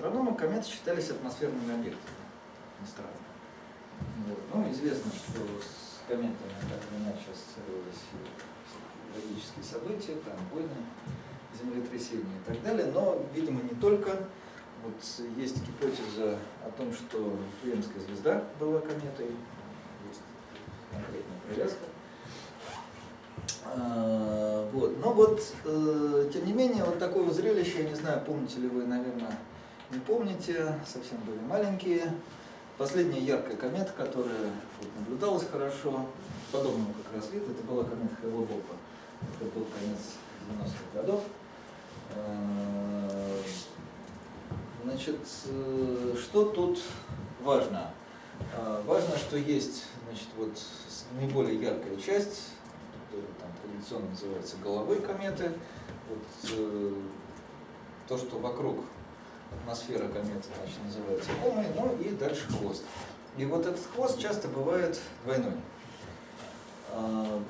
астрономы кометы считались атмосферными объектами. Странно. Вот. Ну, известно, что с кометами так или иначе ассоциировались трагические события, там войны, землетрясения и так далее, но, видимо, не только. Вот есть гипотеза о том, что Вифлеемская звезда была кометой, есть конкретная привязка. А, вот. Но вот, э, тем не менее, вот такое зрелище, я не знаю, помните ли вы, наверное, не помните, совсем были маленькие. Последняя яркая комета, которая вот, наблюдалась хорошо, подобного как раз вид, это была комета Хейло-Бопа. Это был конец 90-х годов. А, значит, э, что тут важно? А, важно, что есть значит, вот, наиболее яркая часть, там, традиционно называется головой кометы. Вот, э, то, что вокруг атмосфера кометы значит, называется комой, ну и дальше хвост. И вот этот хвост часто бывает двойной. А,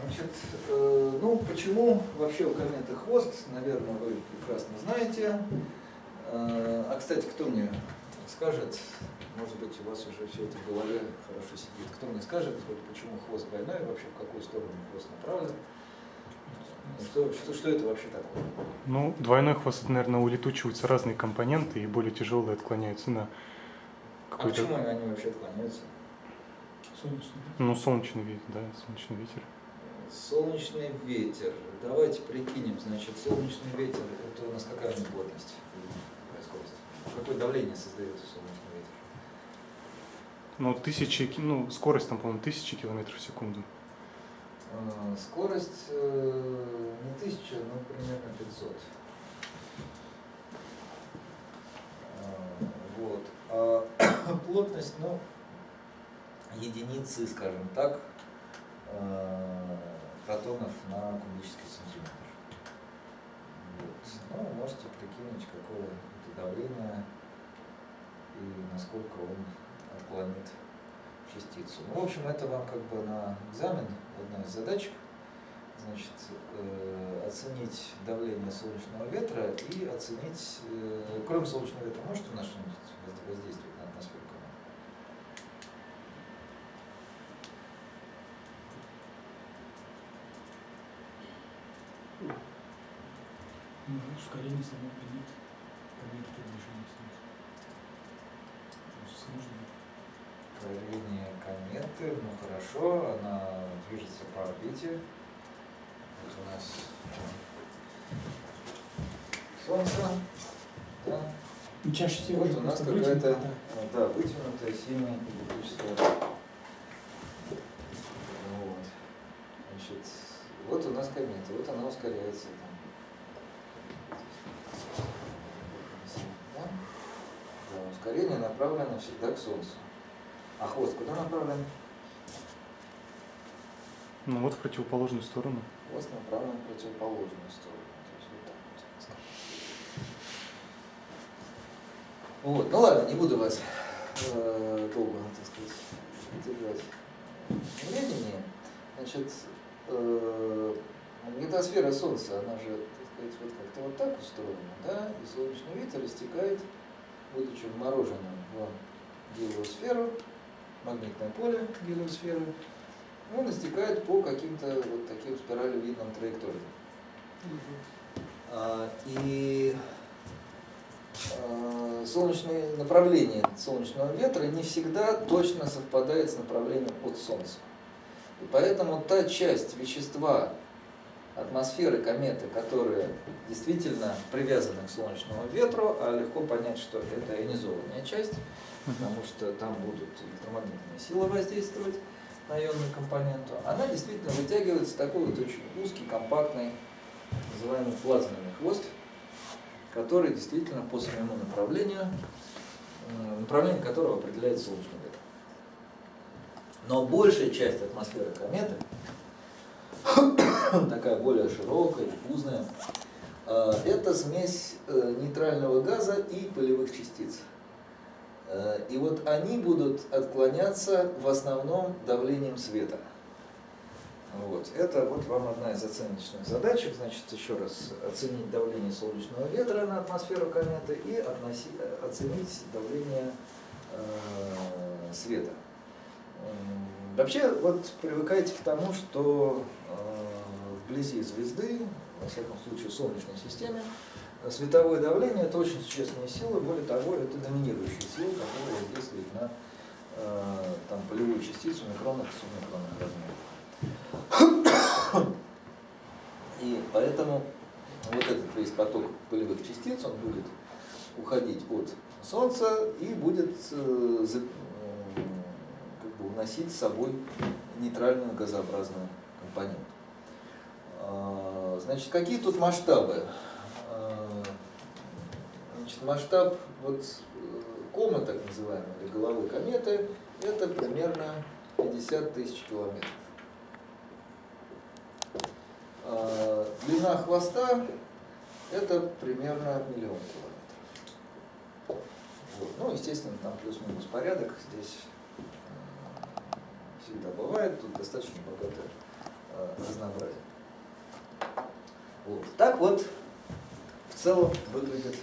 значит, э, ну почему вообще у кометы хвост, наверное, вы прекрасно знаете. А, а кстати, кто мне скажет, может быть, у вас уже все это в голове хорошо сидит. Кто мне скажет, вот, почему хвост двойной, вообще в какую сторону хвост направлен? Что, что, что это вообще такое? Ну, двойной хвост, это, наверное, улетучиваются разные компоненты и более тяжелые отклоняются на а какой-то... А почему они вообще отклоняются? Солнечный Ну, солнечный ветер, да, солнечный ветер. Солнечный ветер. Давайте прикинем, значит, солнечный ветер, это у нас какая у него плотность? Скорость? Какое давление создается солнечный ветер? Ну, тысячи, ну, скорость там, по-моему, тысячи километров в секунду. А, скорость э, не тысяча, но примерно 500. А, вот. А плотность, ну, единицы, скажем так, э, протонов на кубический сантиметр. Вот. Ну, можете прикинуть, какое это давление и насколько он отклонит частицу. Ну, в общем, это вам как бы на экзамен одна из задачек. Значит, э, оценить давление солнечного ветра и оценить, э, кроме солнечного ветра, может у нас что-нибудь воздействовать на атмосферу Ну, ускорение приближения Солнца. То есть сложно ускорение кометы, ну хорошо, она движется по орбите. Вот у нас Солнце, да. Чаще всего вот у нас какая-то да. да, вытянутая сильная электрическая. Вот. Значит, вот у нас комета, вот она ускоряется там. Да, ускорение направлено всегда к Солнцу. А хвост куда направлен? Ну вот в противоположную сторону. Хвост направлен в противоположную сторону. вот, вот. ну ладно, не буду вас э, долго, так сказать, держать времени. Значит, э, магнитосфера Солнца, она же, так сказать, вот как-то вот так устроена, да, и солнечный ветер истекает, будучи вмороженным в гелиосферу, магнитное поле гелиосферы, он истекает по каким-то вот таким спиралевидным траекториям. А, и а, солнечное направление солнечного ветра не всегда точно совпадает с направлением от Солнца. И поэтому та часть вещества атмосферы кометы, которая действительно привязана к солнечному ветру, а легко понять, что это ионизованная часть, потому что там будут электромагнитные силы воздействовать на ионную компоненту, она действительно вытягивается такой вот очень узкий, компактный, называемый плазменный хвост, который действительно по своему направлению, э, направление которого определяет солнечный ветер. Но большая часть атмосферы кометы, такая более широкая, диффузная, э, это смесь э, нейтрального газа и полевых частиц. Э, и вот они будут отклоняться в основном давлением света. Вот. Это вот вам одна из оценочных задачек. Значит, еще раз оценить давление солнечного ветра на атмосферу кометы и относи, оценить давление э, света. Вообще, вот привыкайте к тому, что э, вблизи звезды, во всяком случае в Солнечной системе, световое давление это очень существенная сила, более того, это доминирующая сила, которая воздействует на э, там, полевую частицу микронных и субмикронных размеров. И поэтому вот этот весь поток полевых частиц, он будет уходить от Солнца и будет э, м, как бы уносить с собой нейтральную газообразную компоненту. А, Значит, какие тут масштабы? Значит, масштаб вот э, комы, так называемой, или головы кометы, это примерно 50 тысяч километров. А, Длина хвоста это примерно миллион километров. Вот. Ну, естественно, там плюс-минус порядок здесь э, всегда бывает, тут достаточно богатое э, разнообразие. Вот. Так вот в целом выглядит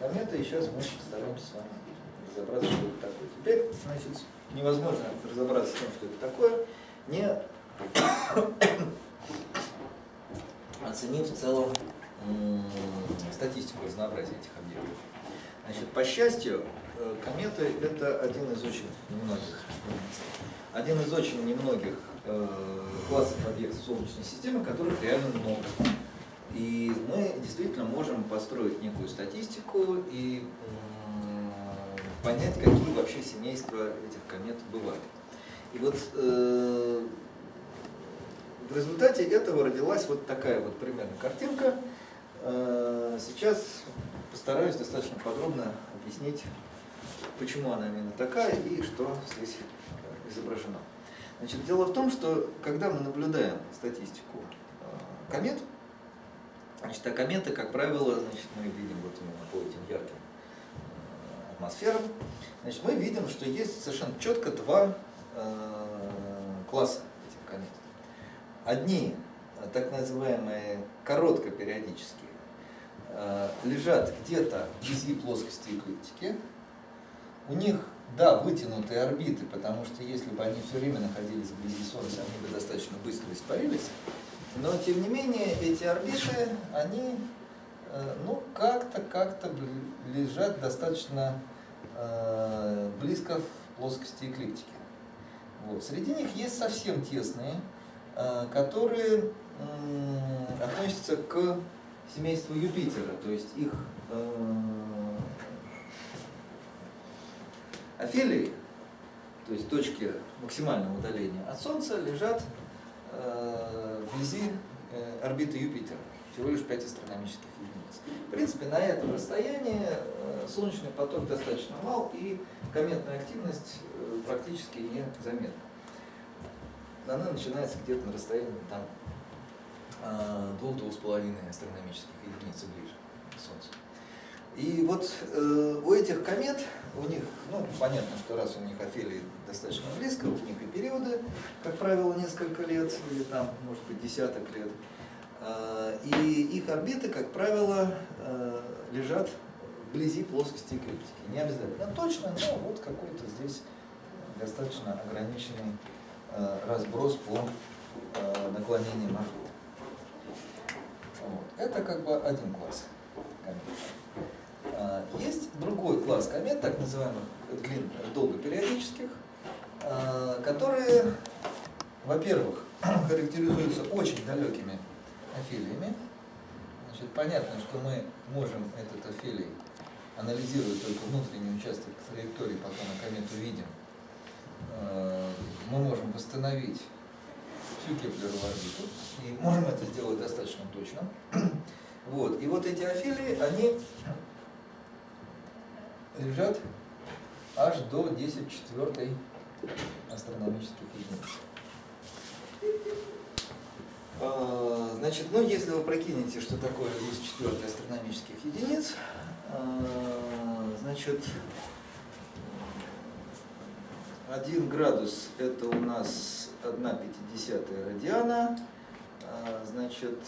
комета, и сейчас мы постараемся с вами разобраться, что это такое. Теперь, значит, невозможно разобраться с тем, что это такое, не оценив в целом статистику разнообразия этих объектов. Значит, по счастью, э, кометы это один из очень немногих, один из очень немногих э, классов объектов Солнечной системы, которых реально много. И мы действительно можем построить некую статистику и понять, какие вообще семейства этих комет бывают. И вот э, в результате этого родилась вот такая вот примерно картинка. Э, Сейчас постараюсь достаточно подробно объяснить, почему она именно такая и что здесь изображено. Значит, дело в том, что когда мы наблюдаем статистику э, комет, значит, а кометы, как правило, значит, мы видим вот именно по этим ярким э, атмосферам, значит, мы видим, что есть совершенно четко два э, класса этих комет. Одни, э, так называемые короткопериодические, лежат где-то вблизи плоскости эклиптики. У них, да, вытянутые орбиты, потому что если бы они все время находились вблизи Солнца, они бы достаточно быстро испарились. Но, тем не менее, эти орбиты, они, э, ну, как-то, как-то лежат достаточно э, близко в плоскости эклиптики. Вот. Среди них есть совсем тесные, э, которые м, относятся к семейству Юпитера, то есть их э, афелии, то есть точки максимального удаления от Солнца, лежат э, вблизи э, орбиты Юпитера, всего лишь 5 астрономических единиц. В принципе, на этом расстоянии э, солнечный поток достаточно мал, и кометная активность э, практически не заметна. Она начинается где-то на расстоянии там э, двух-двух с половиной астрономических единиц ближе к Солнцу. И вот э, у этих комет, у них, ну, понятно, что раз у них афелии достаточно близко, у них и периоды, как правило, несколько лет, или там, может быть, десяток лет. Э, и их орбиты, как правило, э, лежат вблизи плоскости эклиптики. Не обязательно точно, но вот какой-то здесь достаточно ограниченный э, разброс по наклонениям орбит. Вот. Это как бы один класс комет. А, Есть другой класс комет, так называемых длин, долгопериодических, а, которые, во-первых, характеризуются очень далекими афелиями. Значит, понятно, что мы можем этот афелий анализировать только внутренний участок траектории, пока мы комету видим. А, Мы можем восстановить всю Кеплерову орбиту, и можем это сделать достаточно точно. Вот. И вот эти афелии, они лежат аж до 10 четвертой астрономических единиц. А, Значит, ну если вы прикинете, что такое 10 четвертой астрономических единиц, а, значит, 1 градус это у нас 1 пятидесятая радиана, а, значит,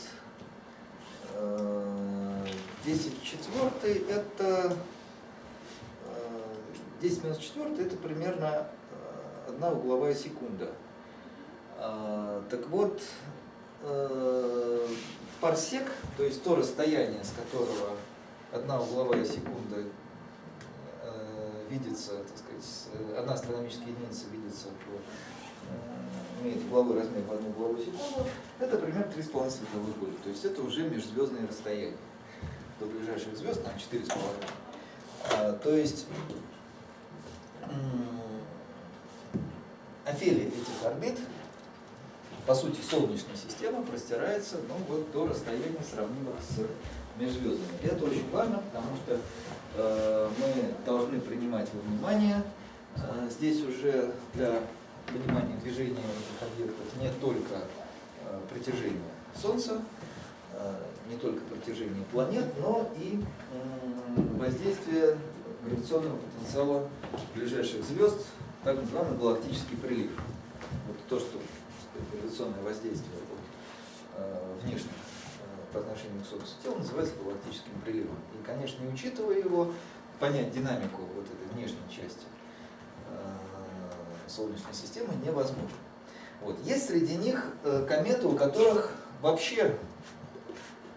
э, 10 четвертый это 10 минус 4 это примерно э, одна угловая секунда. А, Так вот, э, парсек, то есть то расстояние, с которого одна угловая секунда э, видится, так сказать, одна астрономическая единица видится имеет угловой размер в одну угловую секунду, это примерно 3,5 световых года. То есть это уже межзвездные расстояния. До ближайших звезд там 4,5. А, то есть афелия этих орбит, по сути, Солнечная система простирается ну, вот, до расстояния, сравнимых с межзвездными. Это очень важно, потому что э, мы должны принимать во внимание, э, здесь уже для понимания движения этих объектов не только э, притяжение Солнца, э, не только притяжение планет, но и м, воздействие гравитационного потенциала ближайших звезд, так называемый галактический прилив. Вот то, что гравитационное воздействие от э, внешних э, по отношению к Солнцу тел называется галактическим приливом. И, конечно, не учитывая его, понять динамику вот этой внешней части э, Солнечной системы невозможно. Вот. Есть среди них кометы, у которых вообще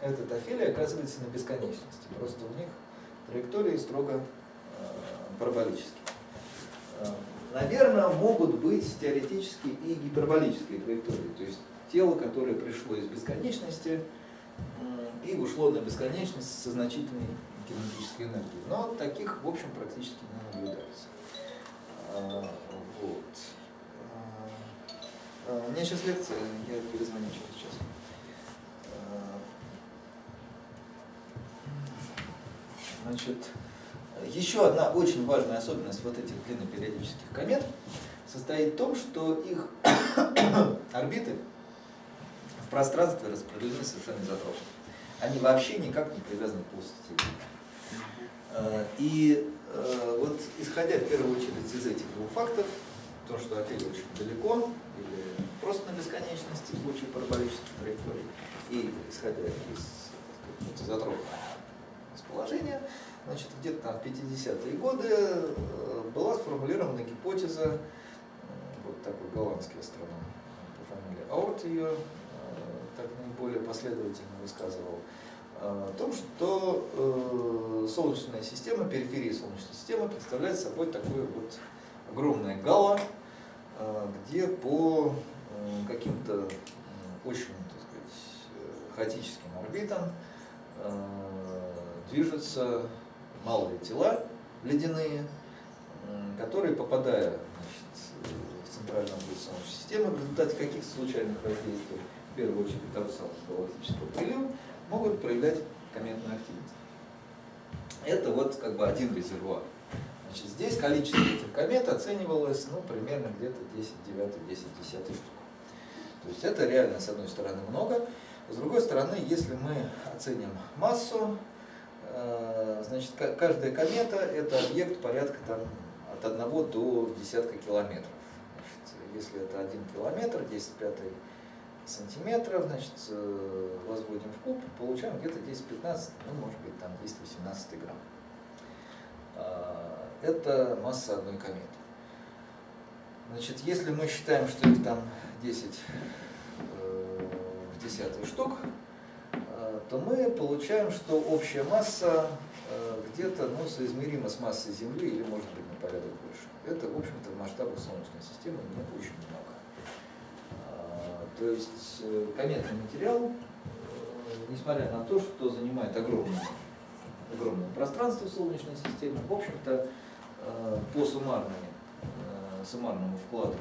этот афелий оказывается на бесконечности. Просто у них траектории строго параболические. Э, Наверное, могут быть теоретически и гиперболические траектории, то есть тело, которое пришло из бесконечности и ушло на бесконечность со значительной кинетической энергией. Но таких, в общем, практически не наблюдается. А, Вот. А, У меня сейчас лекция, я перезвоню через час. Значит, еще одна очень важная особенность вот этих длиннопериодических комет состоит в том, что их орбиты в пространстве распределены совершенно изотропно. Они вообще никак не привязаны к плоскости. Э, И э, вот исходя в первую очередь из этих двух фактов, то, что Афелия очень далеко, или просто на бесконечности в случае параболических траекторий, и исходя из сказать, изотропного расположения, значит, где-то там в 50-е годы э, была сформулирована гипотеза, э, вот такой голландский астроном по фамилии Аурт ее э, так наиболее последовательно высказывал, о том, что Солнечная система, периферия Солнечной системы представляет собой такое вот огромное гало, где по каким-то очень, так сказать, хаотическим орбитам движутся малые тела ледяные, которые, попадая значит, в центральную область Солнечной системы, в результате каких-то случайных воздействий, в первую очередь того самого галактического прилива, могут проявлять кометную активность. Это вот как бы один резервуар. Значит, здесь количество этих комет оценивалось ну, примерно где-то 10 9 10 10 штук. То есть это реально, с одной стороны, много. С другой стороны, если мы оценим массу, э, значит, ка- каждая комета – это объект порядка там, от 1 до десятка километров. Значит, если это 1 километр, 10 пятый сантиметров, значит, э, возводим в куб, получаем где-то 10-15, ну, может быть, там 10-18 грамм. А, Это масса одной кометы. Значит, если мы считаем, что их там 10 э, в десятый штук, э, то мы получаем, что общая масса э, где-то ну, соизмерима с массой Земли или может быть на порядок больше. Это, в общем-то, в масштабах Солнечной системы не очень много. А, То есть э, кометный материал, э, несмотря на то, что занимает огромное, огромное пространство Солнечной системе, в общем-то, по суммарной, э, суммарному вкладу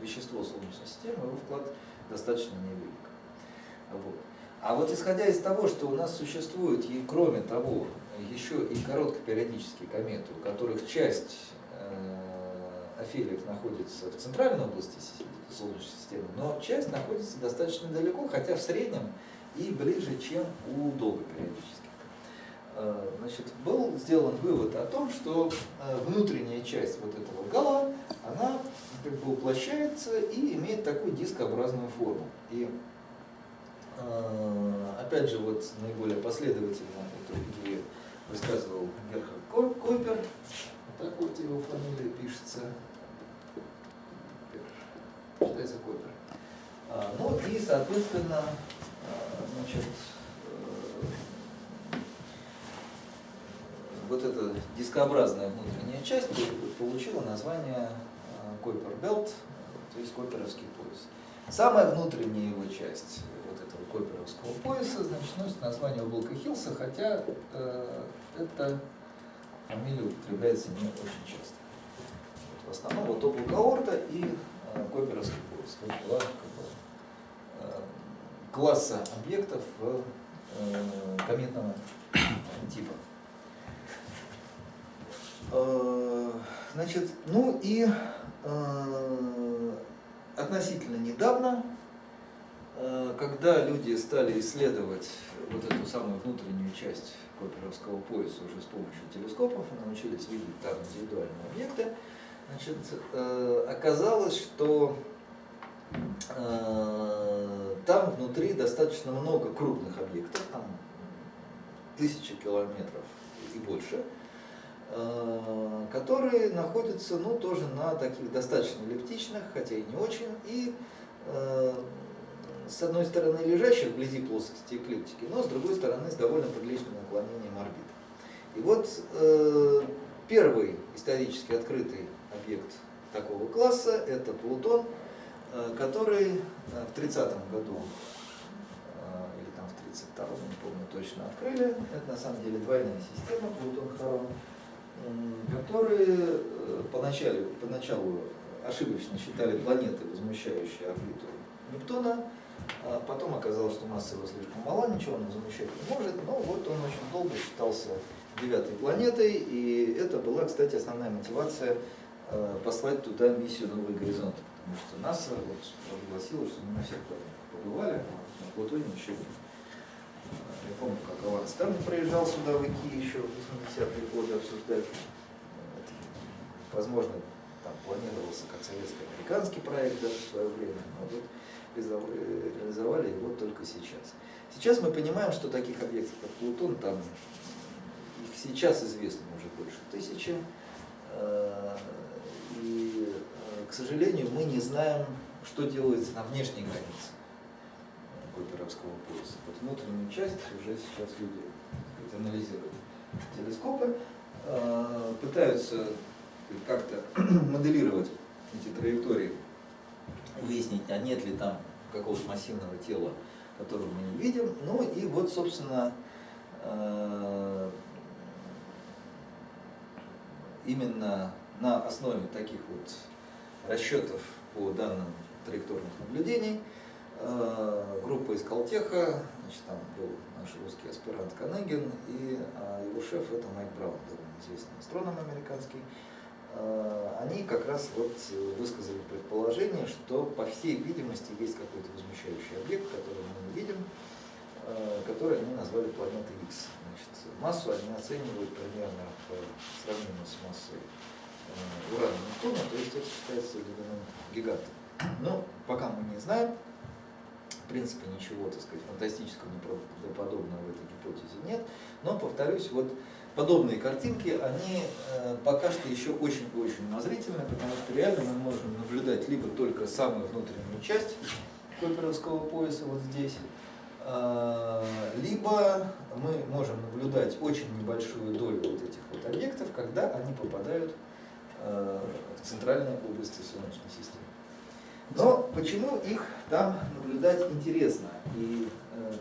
вещество Солнечной системы, его вклад достаточно невелик. Вот. А вот исходя из того, что у нас существует, и кроме того, еще и короткопериодические кометы, у которых часть э, афелиев находится в центральной области Солнечной системы, но часть находится достаточно далеко, хотя в среднем и ближе, чем у долгопериодических. Э, Значит, был сделан вывод о том, что э, внутренняя часть вот этого гала как бы уплощается и имеет такую дискообразную форму. И опять же, вот наиболее последовательно эту идею высказывал Герхард Койпер, вот так вот его фамилия пишется, считается Койпер. А, ну и, соответственно, а, значит, э, вот эта дискообразная внутренняя часть получила название Койпер Белт, то есть Койперовский пояс. Самая внутренняя его часть Койперовского пояса значит, носит название облака Хилса, хотя э, эта фамилия употребляется не очень часто. Вот, в основном вот облако Орта и э, Койперовский пояс. Есть два как бы, э, класса объектов э, кометного типа. Э, значит, ну и э, относительно недавно, когда люди стали исследовать вот эту самую внутреннюю часть Коперовского пояса уже с помощью телескопов и научились видеть там индивидуальные объекты, значит, оказалось, что там внутри достаточно много крупных объектов, там тысячи километров и больше, Э, которые находятся ну, тоже на таких достаточно эллиптичных, хотя и не очень, и э, с одной стороны лежащих вблизи плоскости эклиптики, но с другой стороны с довольно приличным наклонением орбит. И вот э, первый исторически открытый объект такого класса – это Плутон, э, который э, в 30-м году э, или там в 32-м, не помню точно, открыли. Это на самом деле двойная система Плутон-Харон которые э, поначалу, поначалу ошибочно считали планеты, возмущающие орбиту Нептуна, а потом оказалось, что масса его слишком мала, ничего он замещать не может, но вот он очень долго считался девятой планетой, и это была, кстати, основная мотивация э, послать туда миссию «Новый горизонт», потому что НАСА вот прогласила, что мы на всех планетах побывали, а на Плутоне еще нет. Я помню, как Алан Стern приезжал сюда в ИКИ еще в 80-е годы обсуждать. Возможно, там планировался как советско-американский проект даже в свое время, но вот реализовали его только сейчас. Сейчас мы понимаем, что таких объектов, как Плутон, там сейчас известно уже больше тысячи. Э, и, э, к сожалению, мы не знаем, что делается на внешней границе Койперовского пояса. Вот внутреннюю часть уже сейчас люди сказать, анализируют телескопы, э, пытаются как-то моделировать эти траектории, выяснить, а нет ли там какого-то массивного тела, которого мы не видим. Ну и вот, собственно, э, именно на основе таких вот расчетов по данным траекторных наблюдений – Э, группа из Калтеха, значит, там был наш русский аспирант Канегин, и а, его шеф это Майк Браун, довольно известный астроном американский. Э, они как раз вот высказали предположение, что по всей видимости есть какой-то возмущающий объект, который мы видим, э, который они назвали планетой X. Значит, массу они оценивают примерно в сравнении с массой урана Нептуна, то есть это считается ледяным гигантом. Но пока мы не знаем, в принципе ничего, так сказать, фантастического, неправдоподобного в этой гипотезе нет. Но, повторюсь, вот подобные картинки, они э, пока что еще очень-очень умозрительны, потому что реально мы можем наблюдать либо только самую внутреннюю часть Койперовского пояса вот здесь, э, либо мы можем наблюдать очень небольшую долю вот этих вот объектов, когда они попадают э, в центральные области Солнечной системы. Но почему их там наблюдать интересно, и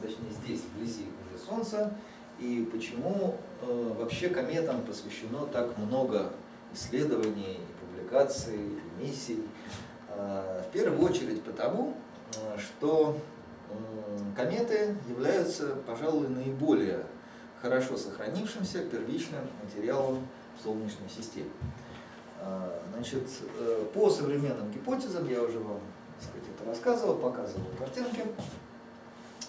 точнее здесь, вблизи Солнца, и почему вообще кометам посвящено так много исследований, публикаций, миссий. Э, в первую очередь потому, что кометы являются, пожалуй, наиболее хорошо сохранившимся первичным материалом в Солнечной системе. Значит, э, по современным гипотезам, я уже вам сказать, это рассказывал, показывал картинки,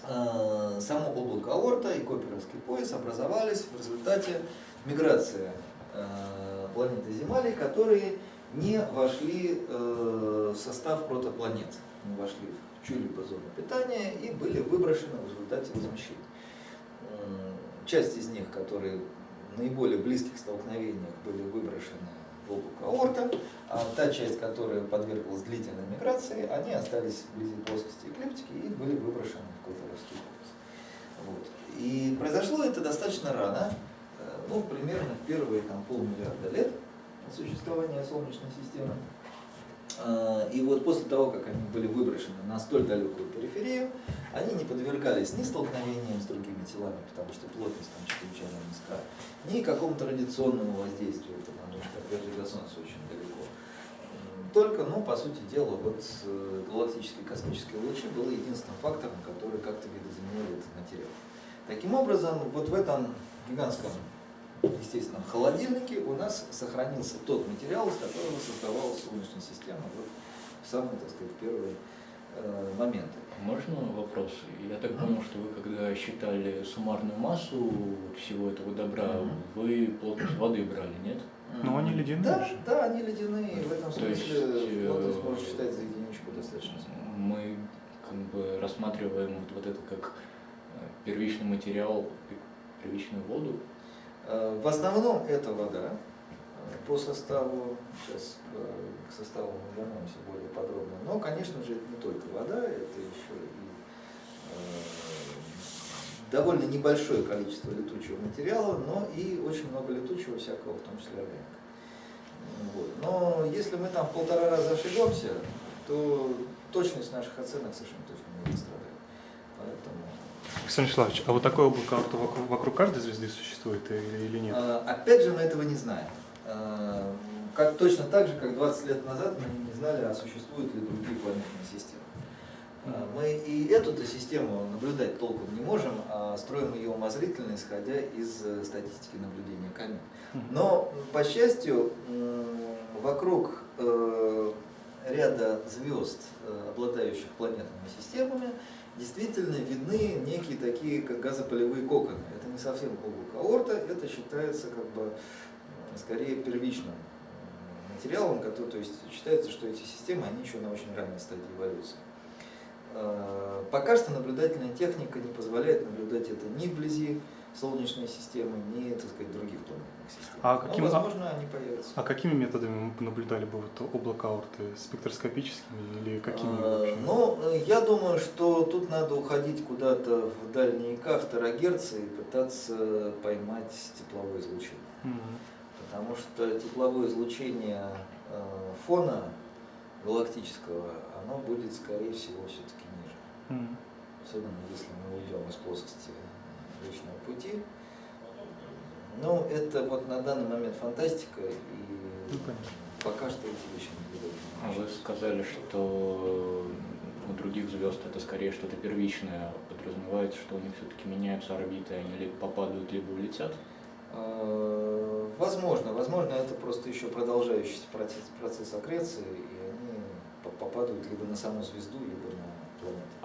само облако аорта и Коперовский пояс образовались в результате миграции а, планеты Земли, которые не вошли э, в состав протопланет, не вошли в чью-либо зону питания и были выброшены в результате возмущения. М, Часть из них, которые в наиболее близких столкновениях были выброшены облако аорта, а та часть, которая подверглась длительной миграции, они остались вблизи плоскости эклиптики и были выброшены в Клаферовский полюс. Вот. И произошло это достаточно рано, э, ну, примерно в первые там, полмиллиарда лет существования Солнечной системы. А, И вот после того, как они были выброшены на столь далекую периферию, они не подвергались ни столкновениям с другими телами, потому что плотность там чрезвычайно низка, ни какому-то радиационному воздействию, потому что опять же до Солнца очень далеко. Только, ну, по сути дела, вот э, галактические космические лучи было единственным фактором, который как-то видоизменил этот материал. Таким образом, вот в этом гигантском естественно, холодильнике у нас сохранился тот материал, из которого создавалась Солнечная система вот в самые, так сказать, первые э, моменты. Можно вопрос? Я так понял, что вы когда считали суммарную массу всего этого добра, вы плотность воды брали, нет? Ну, они ледяные Да, же. да, они ледяные. В этом смысле э, плотность можно считать за единичку достаточно смело. Мы как бы рассматриваем вот, вот это как э, первичный материал, пе- первичную воду. Э, В основном это вода. Э, По составу, сейчас э, к составу мы вернемся более подробно. Но, конечно же, это не только вода, это еще и э, довольно небольшое количество летучего материала, но и очень много летучего всякого, в том числе органика. Вот. Но если мы там в полтора раза ошибемся, то точность наших оценок совершенно точно не пострадает. Поэтому Александр Вячеславович, а вот такое облако вокруг, вокруг каждой звезды существует или, или нет? А, Опять же, мы этого не знаем. А, Как, точно так же, как 20 лет назад мы не знали, а существуют ли другие планетные системы. А, Мы и эту-то систему наблюдать толком не можем, а строим ее умозрительно, исходя из э, статистики наблюдения комет. Но, по счастью, вокруг э, ряда звезд, э, обладающих планетными системами, действительно видны некие такие, как газопылевые коконы. Это не совсем облако аорта, это считается как бы скорее первичным материалом, который, то есть считается, что эти системы, они еще на очень ранней стадии эволюции. Э, Пока что наблюдательная техника не позволяет наблюдать это ни вблизи Солнечной системы, ни, так сказать, других планетных систем. А Но, каким- возможно, они появятся. А какими методами мы наблюдали бы вот облако аорты? Спектроскопическими или какими Э, вообще? Ну, э, я думаю, что тут надо уходить куда-то в дальние К, второгерцы и пытаться поймать тепловое излучение. Мгм. Потому что тепловое излучение э, фона галактического, оно будет, скорее всего, все-таки Мгм. Особенно если мы уйдем из плоскости Млечного пути. Ну, это вот на данный момент фантастика, и Ну, пока что эти вещи не А вы сказали, что у других звезд это скорее что-то первичное. Подразумевается, что у них все-таки меняются орбиты, они либо попадают, либо улетят. Э, Возможно, возможно, это просто еще продолжающийся процесс, процесс аккреции, и они по- попадают либо на саму звезду, либо.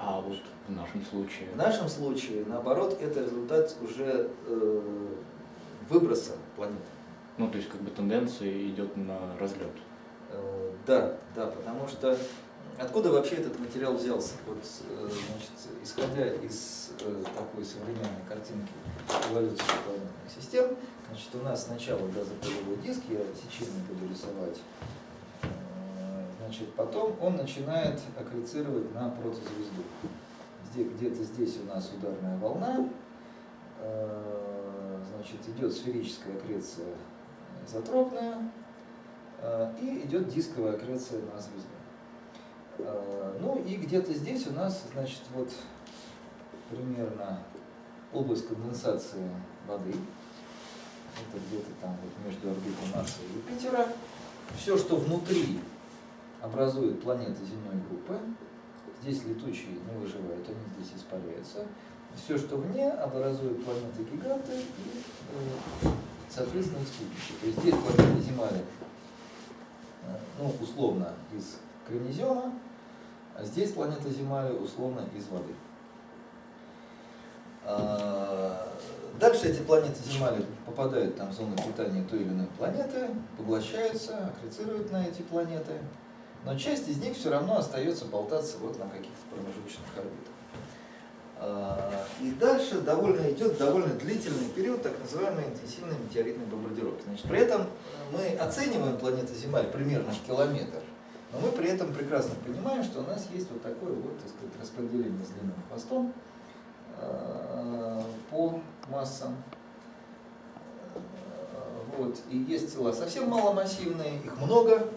А вот в нашем случае. В нашем случае, наоборот, это результат уже э, выброса планеты. Ну, то есть как бы тенденция идет на разлет. Э, Да, да, потому что откуда вообще этот материал взялся? Вот, э, значит, исходя из э, такой современной картинки эволюции планетных систем, значит, у нас сначала газопылевой диск, я сечение буду рисовать, значит, потом он начинает аккрецировать на протозвезду. Где-то здесь у нас ударная волна, э, значит, идет сферическая аккреция изотропная, э, и идет дисковая аккреция на звезду. Э, Ну и где-то здесь у нас, значит, вот примерно область конденсации воды. Это где-то там вот между орбитой Марса и Юпитера. Все, что внутри образует планеты земной группы, здесь летучие не выживают, они здесь испаряются. Все, что вне, образует планеты-гиганты и, э, соответственно, их спутники. То есть здесь планета Земля, э, ну, условно, из кремнезема, а здесь планета Земля условно из воды. А, дальше эти планеты Земли попадают там в зону питания той или иной планеты, поглощаются, аккрецируют на эти планеты, но часть из них все равно остается болтаться вот на каких-то промежуточных орбитах. А, И дальше довольно идет довольно длительный период так называемой интенсивной метеоритной бомбардировки. Значит, при этом мы оцениваем планету Земля примерно в километр, но мы при этом прекрасно понимаем, что у нас есть вот такое вот, так сказать, распределение с длинным хвостом э, по массам. Э, Вот. И есть тела совсем маломассивные, их много.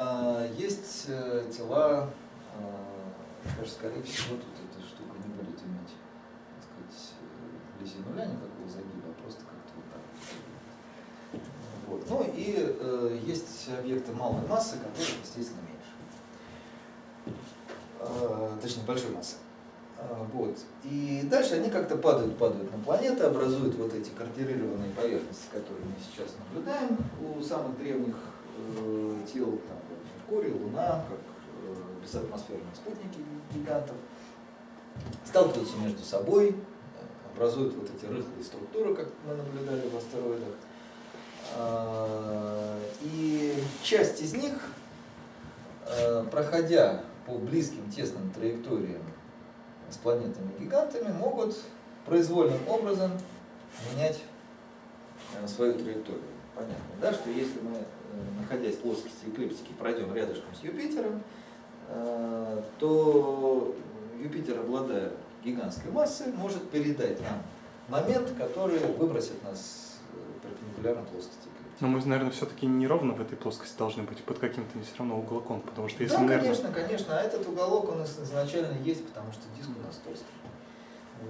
А, Есть э, тела, даже скорее всего, тут эта штука не будет иметь, так сказать, э, вблизи нуля никакого загиба, а просто как-то вот так. вот. Ну и э, есть объекты малой массы, которые, естественно, меньше. Э, точнее, большой массы. А, Вот. И дальше они как-то падают, падают на планеты, образуют вот эти картирированные поверхности, которые мы сейчас наблюдаем у самых древних тел, там, Меркурий, Луна, как э, безатмосферные спутники гигантов, сталкиваются между собой, э, образуют вот эти рыхлые структуры, как мы наблюдали в астероидах. А, И часть из них, э, проходя по близким тесным траекториям с планетами-гигантами, могут произвольным образом менять э, свою траекторию. Понятно, да, что если мы, э, находясь в плоскости эклиптики, пройдем рядышком с Юпитером, э, то Юпитер, обладая гигантской массой, может передать нам момент, который выбросит нас э, перпендикулярно плоскости. Но мы, наверное, все-таки не ровно в этой плоскости должны быть, под каким-то все равно уголком, потому что если, да, наверное, конечно, конечно. А этот уголок, он изначально есть, потому что диск у нас толстый.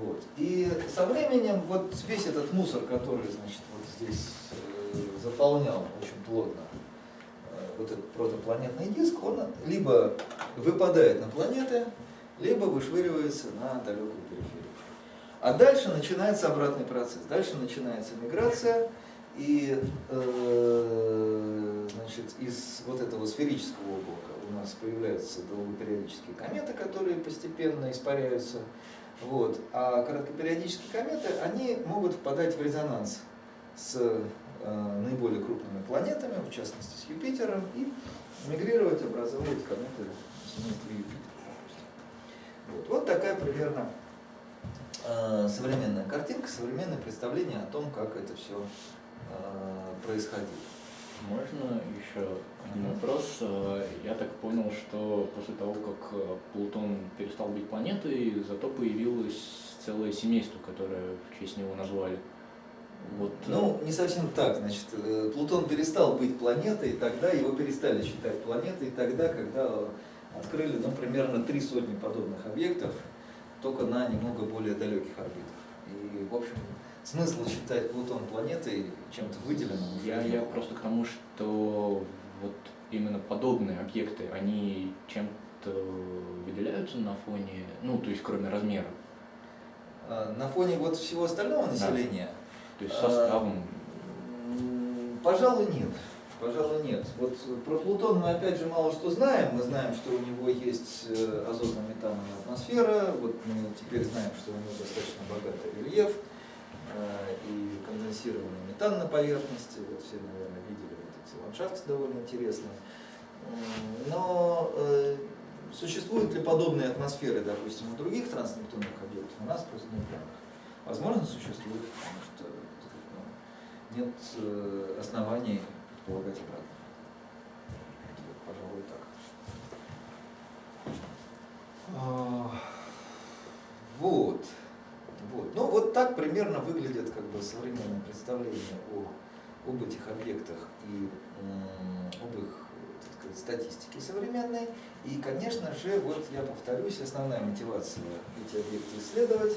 Вот. И со временем вот весь этот мусор, который, значит, вот здесь э, заполнял очень плотно вот этот протопланетный диск, он либо выпадает на планеты, либо вышвыривается на далекую периферию. А дальше начинается обратный процесс. Дальше начинается миграция, и э, значит, из вот этого сферического облака у нас появляются долгопериодические кометы, которые постепенно испаряются. Вот. А короткопериодические кометы, они могут впадать в резонанс с наиболее крупными планетами, в частности с Юпитером, и мигрировать, образовывать кометы семейства Юпитера. Вот. вот такая примерно э, современная картинка, современное представление о том, как это все происходило. Можно еще один вопрос? Э, Я так понял, что после того, как э, Плутон перестал быть планетой, зато появилось целое семейство, которое в честь него назвали. Вот, Ну, не совсем так. Значит, э, Плутон перестал быть планетой, тогда его перестали считать планетой, тогда, когда открыли, ну, примерно три сотни подобных объектов, только на немного более далеких орбитах. И, в общем, смысла считать Плутон планетой чем-то выделенным уже я, я просто к тому, что вот именно подобные объекты, они чем-то выделяются на фоне, ну, то есть кроме размера, А, На фоне вот всего остального населения, то есть А, составом. М, Пожалуй, нет. Пожалуй, нет. Вот про Плутон мы опять же мало что знаем. Мы знаем, что у него есть э, азотно-метановая атмосфера. Вот мы теперь знаем, что у него достаточно богатый рельеф э, и конденсированный метан на поверхности. Вот все, наверное, видели вот эти ландшафты довольно интересные. Но э, существуют ли подобные атмосферы, допустим, у других транснептунных объектов? У нас просто данных. Возможно, существует, потому что так сказать, ну, нет э, оснований предполагать обратно. Пожалуй, так. А, Вот. Вот. Ну, вот так примерно выглядит как бы современное представление о, об этих объектах и об их сказать, статистике современной. И, конечно же, вот я повторюсь, основная мотивация эти объекты исследовать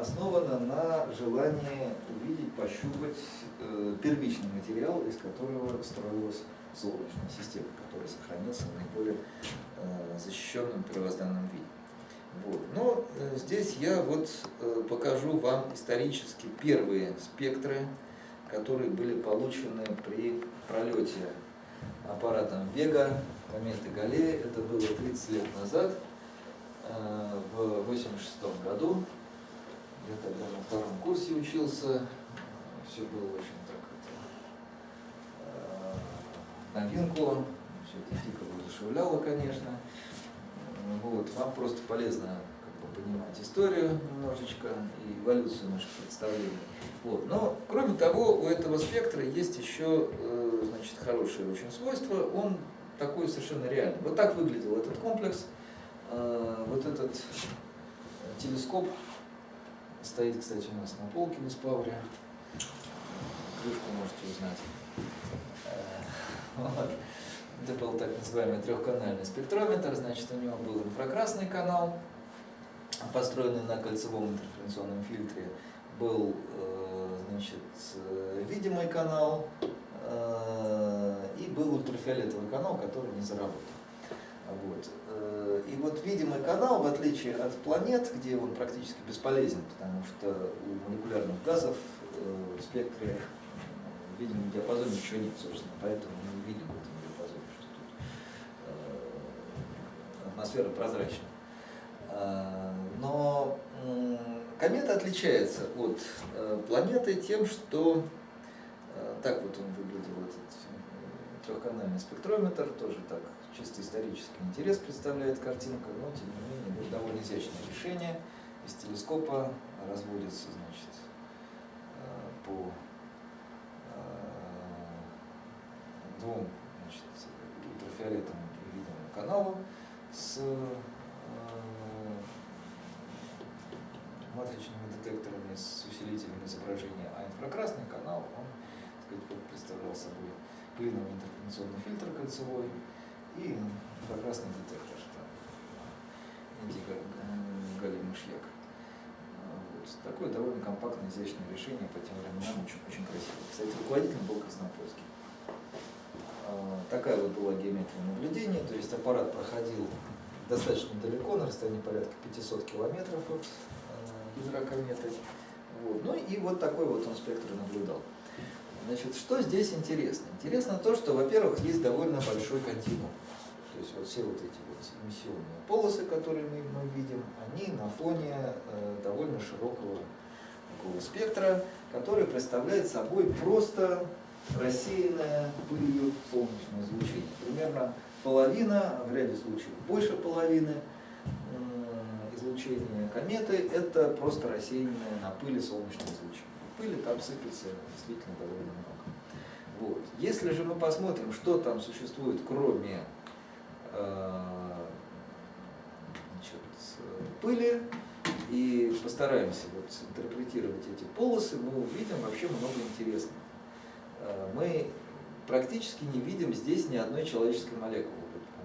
основана на желании увидеть, пощупать э, первичный материал, из которого строилась Солнечная система, который сохранился в наиболее э, защищенном первозданном виде. Вот. Но э, здесь я вот э, покажу вам исторически первые спектры, которые были получены при пролете аппаратом Вега кометы Галлея. Это было 30 лет назад, э, в 86 году. Я тогда на втором курсе учился, все было очень так это, э, новинку, все это дико воодушевляло, конечно. Вот, вам просто полезно как бы, понимать историю немножечко и эволюцию наших представлений. Вот. Но, кроме того, у этого спектра есть еще э, значит, хорошее очень свойство. Он такой совершенно реальный. Вот так выглядел этот комплекс. Э, вот этот телескоп стоит, кстати, у нас на полке в Испавре. Крышку можете узнать. Э, вот. Это был так называемый трехканальный спектрометр, значит, у него был инфракрасный канал, построенный на кольцевом интерференционном фильтре, был э, значит, видимый канал и был ультрафиолетовый канал, который не заработал. Вот. Э, и вот видимый канал, в отличие от планет, где он практически бесполезен, потому что у молекулярных газов э, в спектре в видимом диапазоне ничего нет, собственно, поэтому мы не видим в этом диапазоне, что тут э, атмосфера прозрачна. Но комета отличается от планеты тем, что так вот он выглядел, этот трехканальный спектрометр, тоже так чисто исторический интерес представляет картинка, но тем не менее будет довольно изящное решение. Из телескопа разводится значит, э, по э, двум значит, ультрафиолетовым и видимым каналам с э, матричными детекторами, с усилителем изображения, а инфракрасный канал, он так сказать, представлял собой клиновый интерференционный фильтр кольцевой, и инфракрасный детектор, там, индиго-галлий мышьяк. Вот. Такое довольно компактное, изящное решение, по тем временам очень, очень красивое. Кстати, руководителем был Краснопольский. А, такая вот была геометрия наблюдения, то есть аппарат проходил достаточно далеко, на расстоянии порядка 500 километров от ядра кометы. Вот. Ну и вот такой вот он спектр наблюдал. Значит, что здесь интересно? Интересно то, что, во-первых, есть довольно большой континуум. То есть вот все вот эти вот эмиссионные полосы, которые мы, мы видим, они на фоне э, довольно широкого такого спектра, который представляет собой просто рассеянное пылью солнечное излучение. Примерно половина, в ряде случаев больше половины э, излучения кометы – это просто рассеянное на пыли солнечное излучение пыли там сыпется действительно довольно много. Вот. Если же мы посмотрим, что там существует, кроме э, значит, пыли, и постараемся вот интерпретировать эти полосы, мы увидим вообще много интересного. Э, мы практически не видим здесь ни одной человеческой молекулы.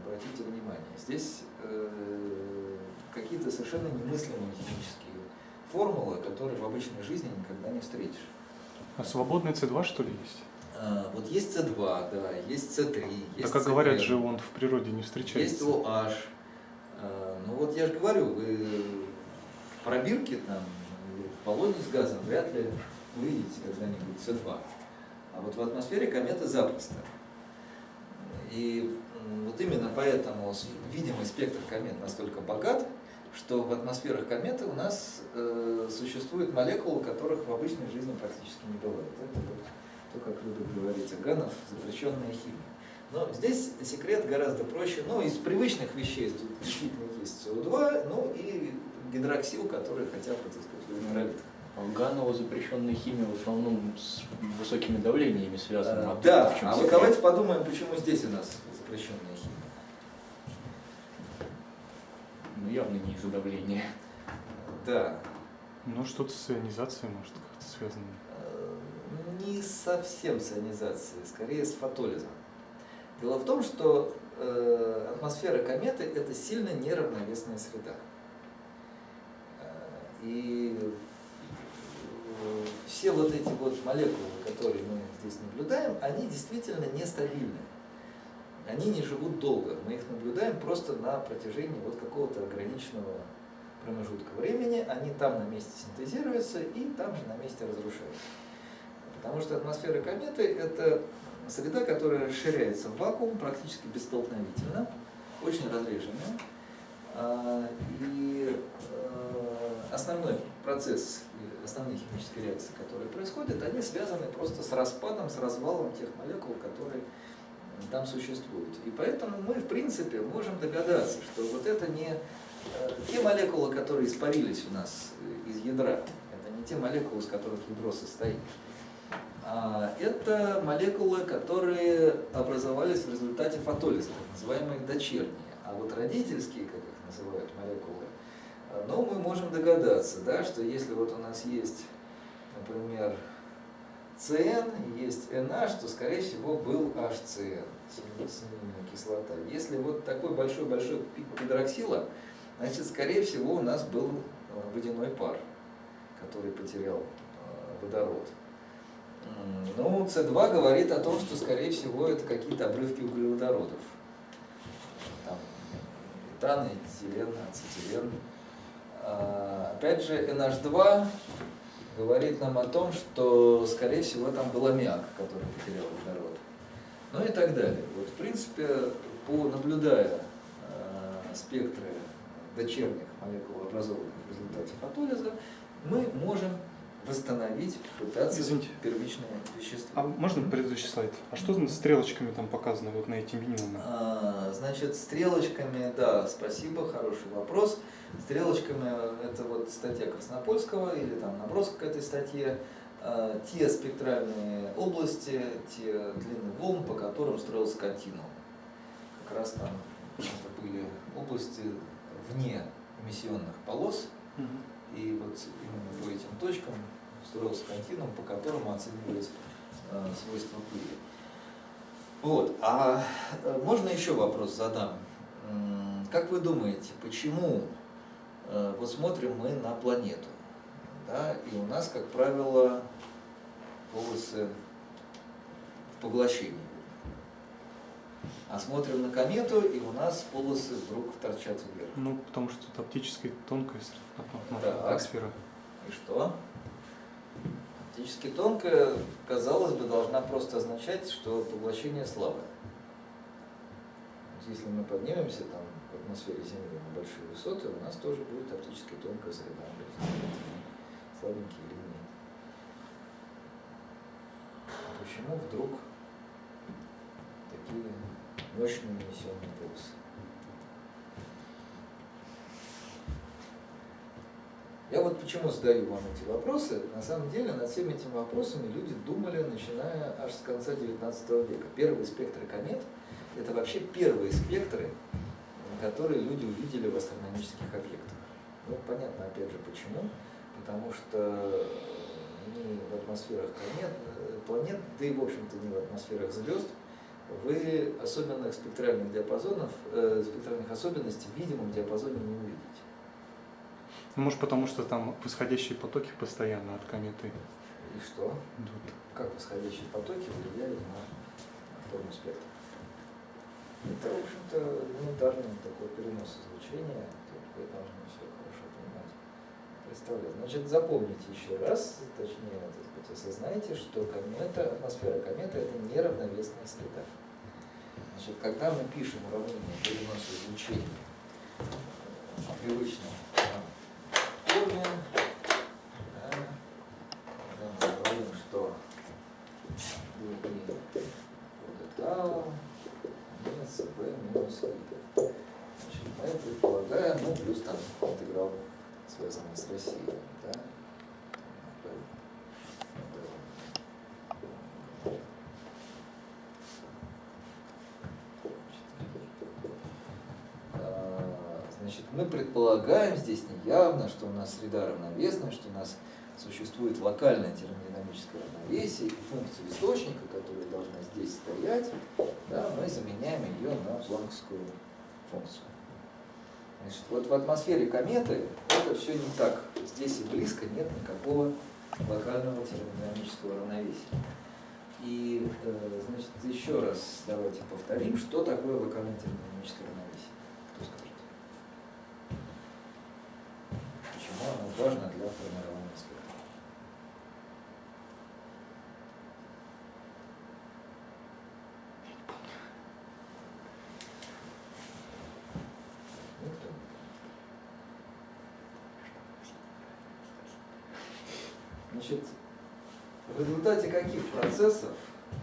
Обратите внимание, здесь э, какие-то совершенно немыслимые химические формула, которую в обычной жизни никогда не встретишь. А свободный С2 что ли есть? А, вот есть С2, да, есть С3, есть Так как говорят же, он в природе не встречается. Есть OH. А, ну вот я же говорю, вы в пробирке там, в баллоне с газом вряд ли увидите когда-нибудь С2. А вот в атмосфере кометы запросто. И вот именно поэтому видимый спектр комет настолько богат, что в атмосферах кометы у нас э, существуют молекулы, которых в обычной жизни практически не бывает. Это вот то, как любят говорить Аганов, запрещенная химия. Но здесь секрет гораздо проще. Ну, из привычных вещей тут действительно есть СО2, ну и гидроксил, который хотя бы, так сказать, в генералитах. Ганова запрещенная химия в основном с высокими давлениями связана. А, да, а вот давайте подумаем, почему здесь у нас запрещенная химия. Ну, явно не из-за давления. Да. Ну, что-то с ионизацией, может, как-то связано. Э, не совсем с ионизацией, скорее с фотолизом. Дело в том, что э, атмосфера кометы – это сильно неравновесная среда. Э, и все вот эти вот молекулы, которые мы здесь наблюдаем, они действительно нестабильны они не живут долго. Мы их наблюдаем просто на протяжении вот какого-то ограниченного промежутка времени. Они там на месте синтезируются и там же на месте разрушаются. Потому что атмосфера кометы – это среда, которая расширяется в вакуум практически бесстолкновительно, очень разреженная. А, и э, основной процесс, основные химические реакции, которые происходят, они связаны просто с распадом, с развалом тех молекул, которые там существуют. И поэтому мы, в принципе, можем догадаться, что вот это не э, те молекулы, которые испарились у нас из ядра, это не те молекулы, из которых ядро состоит. А это молекулы, которые образовались в результате фотолиза, так называемые дочерние. А вот родительские, как их называют молекулы, э, ну, мы можем догадаться, да, что если вот у нас есть, например, CN, есть NH, то, скорее всего, был HCN, синильная кислота. Если вот такой большой-большой пик гидроксила, значит, скорее всего, у нас был э, водяной пар, который потерял э, водород. Ну, С2 говорит о том, что, скорее всего, это какие-то обрывки углеводородов. Там этан, этилен, ацетилен. А, опять же, NH2 говорит нам о том, что, скорее всего, там был аммиак, который потерял водород. Ну и так далее. Вот, в принципе, по, наблюдая э, спектры дочерних молекул, образованных в результате фотолиза, мы можем восстановить, пытаться Извините. первичное вещество. А можно предыдущий слайд? А что с стрелочками там показано вот на эти минимумы? А, Значит, стрелочками, да, спасибо, хороший вопрос. Стрелочками это вот статья Краснопольского или там набросок к этой статье. А, Те спектральные области, те длины волн, по которым строился континуум. Как раз там это были области вне эмиссионных полос, Мгм. и вот именно по этим точкам строился континуум, по которому оценивались э, свойства пыли. Вот. А э, можно еще вопрос задам? Как вы думаете, почему э, вот смотрим мы на планету, да, и у нас, как правило, полосы в поглощении. А смотрим на комету, и у нас полосы вдруг торчат вверх. Ну, потому что тут оптическая тонкая атмосфера. И что? Оптически тонкая, казалось бы, должна просто означать, что поглощение слабое. Если мы поднимемся там в атмосфере Земли на большие высоты, у нас тоже будет оптически тонкая среда. Слабенькие линии. Почему вдруг такие мощные эмиссионные полосы? Я вот почему задаю вам эти вопросы. На самом деле над всеми этими вопросами люди думали, начиная аж с конца 19 века. Первые спектры комет – это вообще первые спектры, которые люди увидели в астрономических объектах. Ну, понятно, опять же, почему. Потому что ни в атмосферах комет, планет, да и, в общем-то, не в атмосферах звезд, вы особенных спектральных диапазонов, э, спектральных особенностей в видимом диапазоне не увидите. Ну, может, потому что там восходящие потоки постоянно от кометы И что? идут. как восходящие потоки влияют на форму спектра. Это, в общем-то, элементарный такой перенос излучения, вы должны все хорошо понимать, представлять. Значит, запомните еще раз, точнее, так сказать, осознайте, что комета, атмосфера кометы – это неравновесная среда. Значит, когда мы пишем уравнение переноса излучения в форме, да, говорим, что и вот это минус i. Значит, мы предполагаем, ну, плюс там интеграл, связанный с Россией, да? B, B. А, Значит, мы предполагаем здесь неявно, что у нас среда равновесная, что у нас существует локальное термодинамическое равновесие, и функцию источника, которая должна здесь стоять, да, мы заменяем ее на планковскую функцию. Значит, вот в атмосфере кометы это все не так. Здесь и близко нет никакого локального термодинамического равновесия. И, э, значит, еще раз давайте повторим, что такое локальное термодинамическое равновесие. Кто скажет? Почему оно важно для формирования спектра? Никто. Значит, в результате каких процессов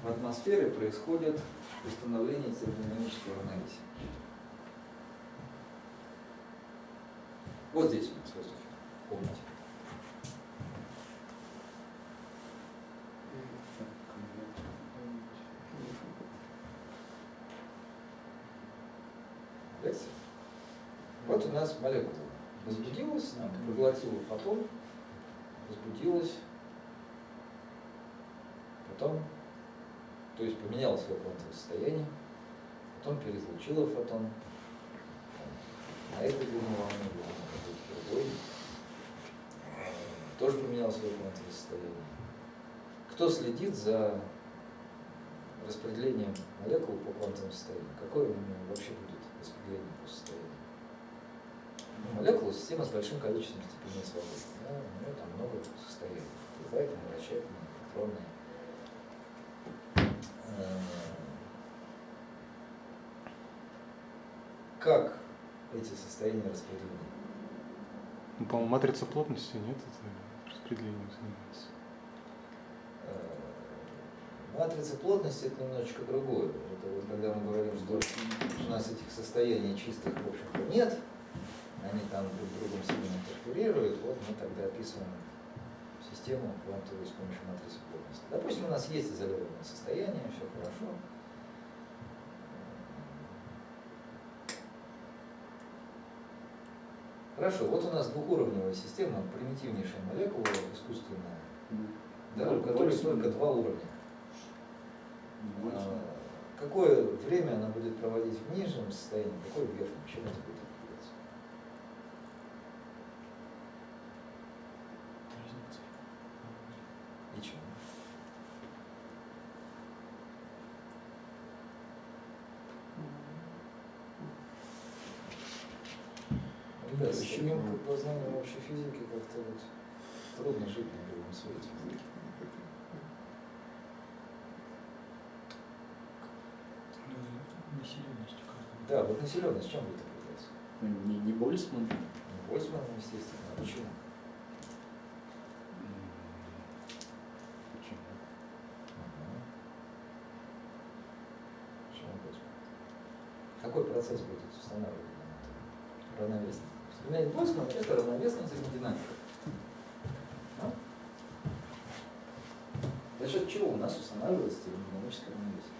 в атмосфере происходит установление термодинамического равновесия? Вот здесь у нас в воздухе, в комнате. Видите? Вот у нас молекула возбудилась, она проглотила фотон, возбудилась, потом, то есть поменяла свое квантовое состояние, потом переизлучила фотон, на этой длину волны, на другой, э, тоже поменял свое квантовое состояние. Кто следит за распределением молекул по квантовому состоянию? Какое вообще будет распределение по состоянию? Ну, молекула – система с большим количеством степеней свободы. Да, у нее там много состояний. Положительные, вращательные, электронные. Э, Как эти состояния распределены? Ну, по-моему, матрица плотности нет, это распределением занимается. Э, Матрица плотности это немножечко другое. Это вот когда мы говорим, что у нас этих состояний чистых, в общем-то, нет, они там друг с другом сильно интерферируют, вот мы тогда описываем систему квантовую с помощью матрицы плотности. Допустим, у нас есть изолированное состояние, все хорошо. Хорошо, вот у нас двухуровневая система, примитивнейшая молекула искусственная, да, у которой только два уровня. А, Какое время она будет проводить в нижнем состоянии, какое в верхнем? Чем это будет определяться? Разница. И чем? Ребят, с таким познанием общей физики как-то вот трудно жить на белом свете. Населенностью каждого. Да, вот населенность чем будет определяться? Ну, Не, не Больцман. Ну, Больцманом, естественно. А почему? Почему? Ага. Почему Больцман? Какой процесс будет устанавливать нам Больцман, это равновесная термодинамика. А? За счет чего у нас устанавливается термодинамическое равновесие?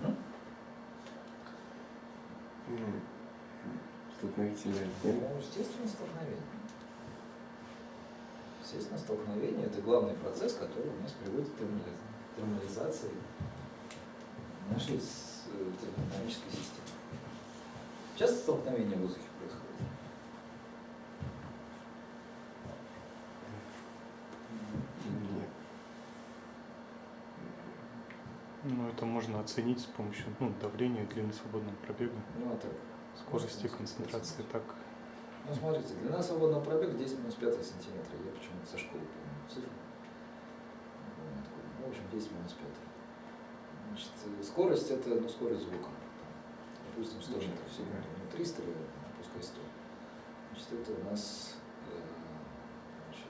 М? Столкновительная Ну, естественно, столкновение. Естественно, столкновение – это главный процесс, который у нас приводит к термали- термализации нашей с- э, термодинамической системы. Часто столкновение в воздухе происходит? Нет. Ну, это можно оценить с помощью ну, давления, длины свободного пробега, Ну, а так. скорости, концентрации. Так, Ну, смотрите, длина свободного пробега 10 минус 5 сантиметра. Я почему-то со школы помню цифру. Ну, в общем, 10 минус 5. Значит, скорость это, ну, скорость звука. Допустим, 100 метров в секунду. Ну, 300 или, пускай 100. Значит, это у нас э, значит,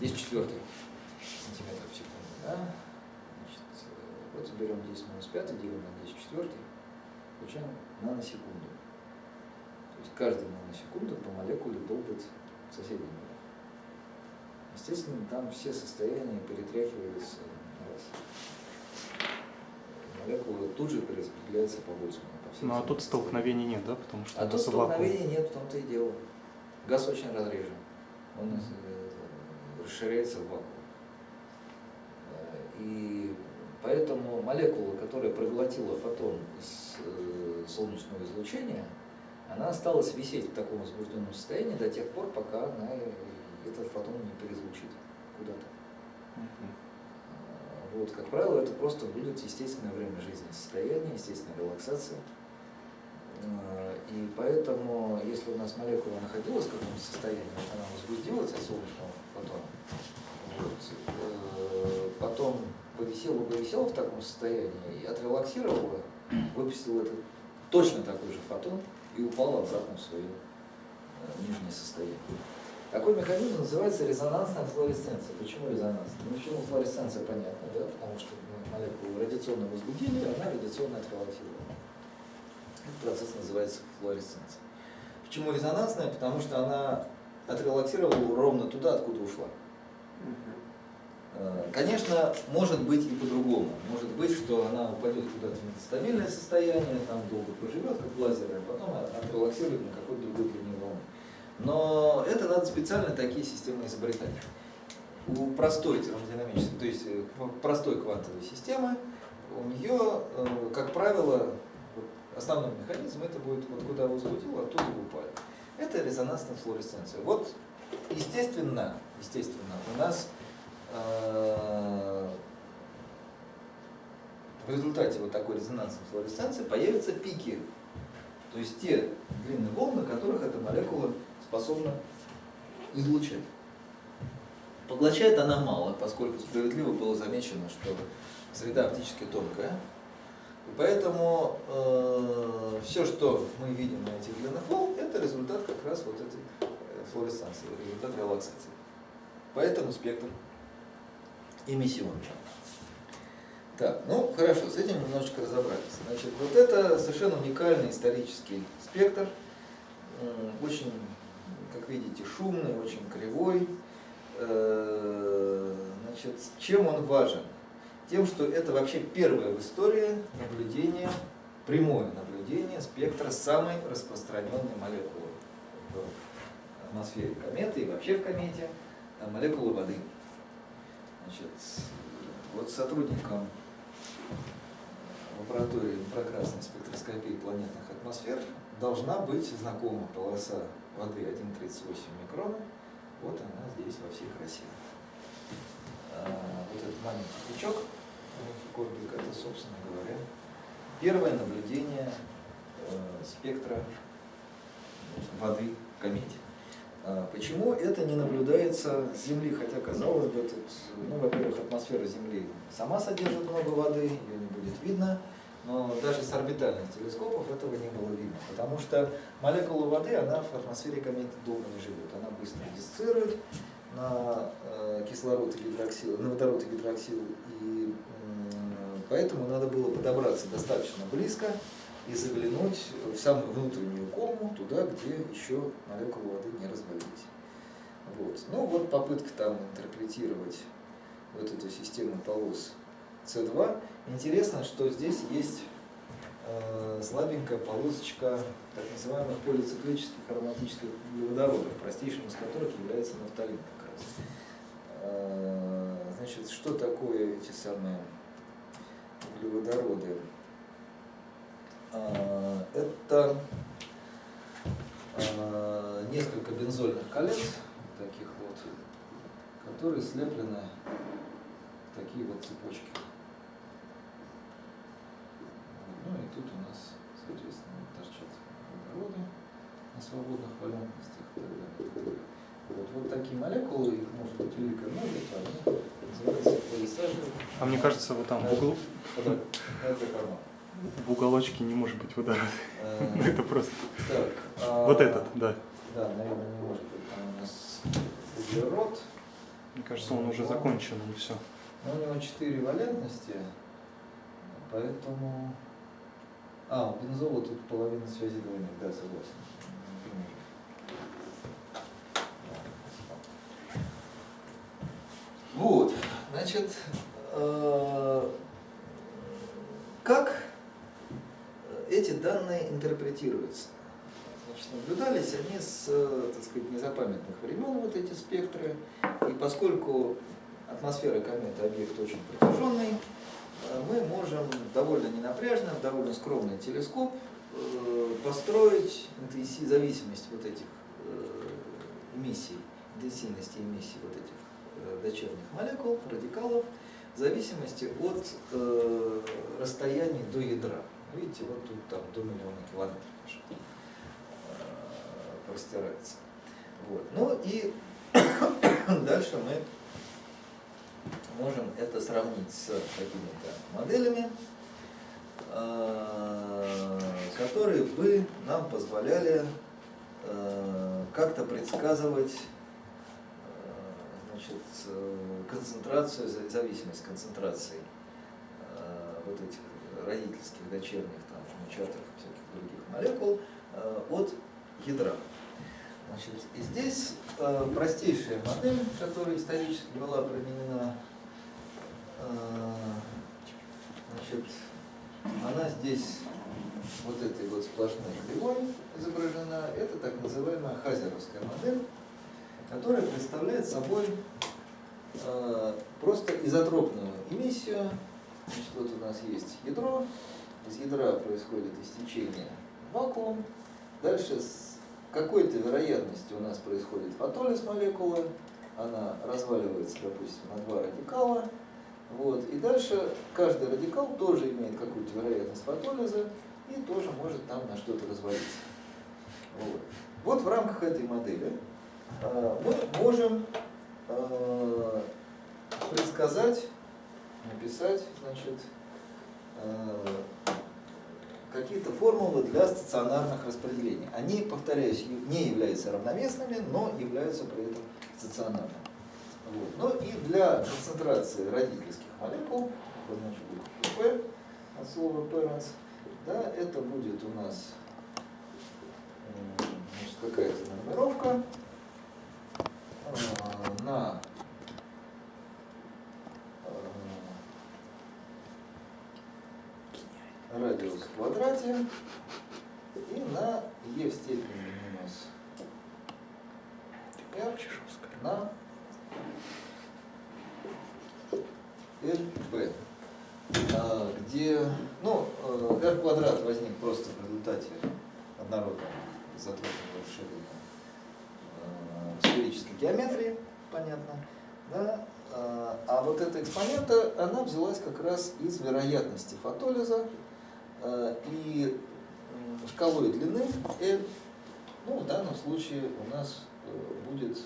10 четвертых сантиметров в секунду. Да? Значит, э, вот берем 10 минус 5, делим на 10 четвертых, получаем наносекунду. То есть каждая наносекунда по молекуле долбит молекулу. Естественно, там все состояния перетряхиваются на раз. Молекула тут же перераспределяется по Больцману. по ну а тут столкновений нет, да, потому что А тут столкновения нет, в том-то и дело. Газ очень разрежен. Он э, расширяется в вакуум. Э, И поэтому молекула, которая проглотила фотон из э, солнечного излучения, она осталась висеть в таком возбужденном состоянии до тех пор, пока она э, этот фотон не переизлучит куда-то. А, Вот, как правило, это просто будет естественное время жизни состояние, естественная релаксация. А, И поэтому, если у нас молекула находилась в каком-то состоянии, она возбудилась от солнечного фотона, вот, э, потом повисела тело бы висело в таком состоянии и отрелаксировало, выпустило этот точно такой же фотон и упало обратно в свое э, нижнее состояние. Такой механизм называется резонансная флуоресценция. Почему резонансная? Ну, почему флуоресценция понятно, да? Потому что молекулу радиационно возбудили, она радиационно отрелаксировала. Этот процесс называется флуоресценцией. Почему резонансная? Потому что она отрелаксировала ровно туда, откуда ушла. Э, Конечно, может быть и по-другому. Может быть, что она упадет куда-то в нестабильное состояние, там долго проживет, как лазер, а потом отрелаксирует на какой-то другой длине волны. Но это надо специально такие системы изобретать. У простой термодинамической, то есть э, простой квантовой системы, у нее, э, как правило, основной механизм это будет вот куда возбудил, оттуда упали. Это резонансная флуоресценция. Вот, естественно, естественно, у нас э, в результате вот такой резонансной флуоресценции появятся пики. То есть те длинные волны, которых эта молекула способна излучать. Поглощает она мало, поскольку справедливо было замечено, что среда оптически тонкая. И поэтому э, все, что мы видим на этих длинных волн, это результат как раз вот этой э, флуоресценции, результат релаксации. Поэтому спектр эмиссионный. Так, ну хорошо, с этим немножечко разобрались. Значит, вот это совершенно уникальный исторический спектр, очень, как видите, шумный, очень кривой. Э, значит, чем он важен? Тем, что это вообще первое в истории наблюдение, прямое наблюдение спектра самой распространенной молекулы в атмосфере кометы и вообще в комете, а молекулы воды. Значит, вот сотрудникам лаборатории инфракрасной спектроскопии планетных атмосфер должна быть знакома полоса воды 1,38 микрона. Вот она здесь во всей красе. А, вот этот маленький пучок, корбик, это, собственно говоря, первое наблюдение э, спектра воды в комете. А, почему это не наблюдается с Земли? Хотя, казалось бы, тут, ну, во-первых, атмосфера Земли сама содержит много воды, ее не будет видно, но даже с орбитальных телескопов этого не было видно, потому что молекула воды, она в атмосфере кометы долго не живет, она быстро дисцирует на э, кислород и гидроксил, на водород и гидроксил, и поэтому надо было подобраться достаточно близко и заглянуть в самую внутреннюю кому, туда, где еще молекулы воды не развалились. Вот. Ну вот попытка там интерпретировать вот эту систему полос С2. Интересно, что здесь есть э, слабенькая полосочка так называемых полициклических ароматических углеводородов, простейшим из которых является нафталин как раз. Э, значит, что такое эти самые углеводороды? Э, это несколько бензольных колец, таких вот, которые слеплены в такие вот цепочки. Ну и тут у нас, соответственно, торчат водороды на свободных валентностях и так далее. Вот, вот такие молекулы, их может быть великое множество, они называются полисажи. А мне кажется, вот там в углу, в уголочке не может быть водорода. Э, Это просто. А, Вот этот, да. Да, наверное, не может быть. Там у нас углерод. Мне кажется, он уже закончен, и все. Но у него четыре валентности, поэтому... А, у бензола тут половина связи двойных, да, согласен. Вот, значит, э, как эти данные интерпретируются? Значит, наблюдались они с, так сказать, незапамятных времен, вот эти спектры, и поскольку атмосфера кометы объект очень протяженный, мы можем довольно ненапряжно, довольно скромный телескоп э, построить зависимость вот этих э, эмиссий, интенсивности эмиссий вот этих э, дочерних молекул, радикалов, в зависимости от расстояний до ядра. Видите, вот тут там до миллиона километров простирается. Вот. Ну и дальше мы можем это сравнить с какими-то моделями, э, которые бы нам позволяли э, как-то предсказывать э, значит, концентрацию, зависимость концентрации вот этих родительских, дочерних, там, жмучатых и всяких других молекул от ядра. Значит, и здесь простейшая модель, которая исторически была применена, значит, она здесь вот этой вот сплошной кривой изображена. Это так называемая хазеровская модель, которая представляет собой э, просто изотропную эмиссию. Значит, вот у нас есть ядро, из ядра происходит истечение вакуум, дальше с какой-то вероятности у нас происходит фотолиз молекулы, она разваливается, допустим, на два радикала, вот, и дальше каждый радикал тоже имеет какую-то вероятность фотолиза и тоже может там на что-то развалиться. Вот. вот в рамках этой модели э, мы можем э, предсказать, написать, значит, э, какие-то формулы для стационарных распределений. Они, повторяюсь, не являются равновесными, но являются при этом стационарными. Вот. Ну и для концентрации родительских молекул, значит букву P от слова parents, да, это будет у нас какая-то нумеровка э, на радиус в квадрате и на e в степени минус r на lb, а, где ну, э, r квадрат возник просто в результате однородного изотропного расширения э, сферической геометрии, понятно, да? А, а вот эта экспонента, она взялась как раз из вероятности фотолиза Э, и шкалой длины L, ну, в данном случае у нас будет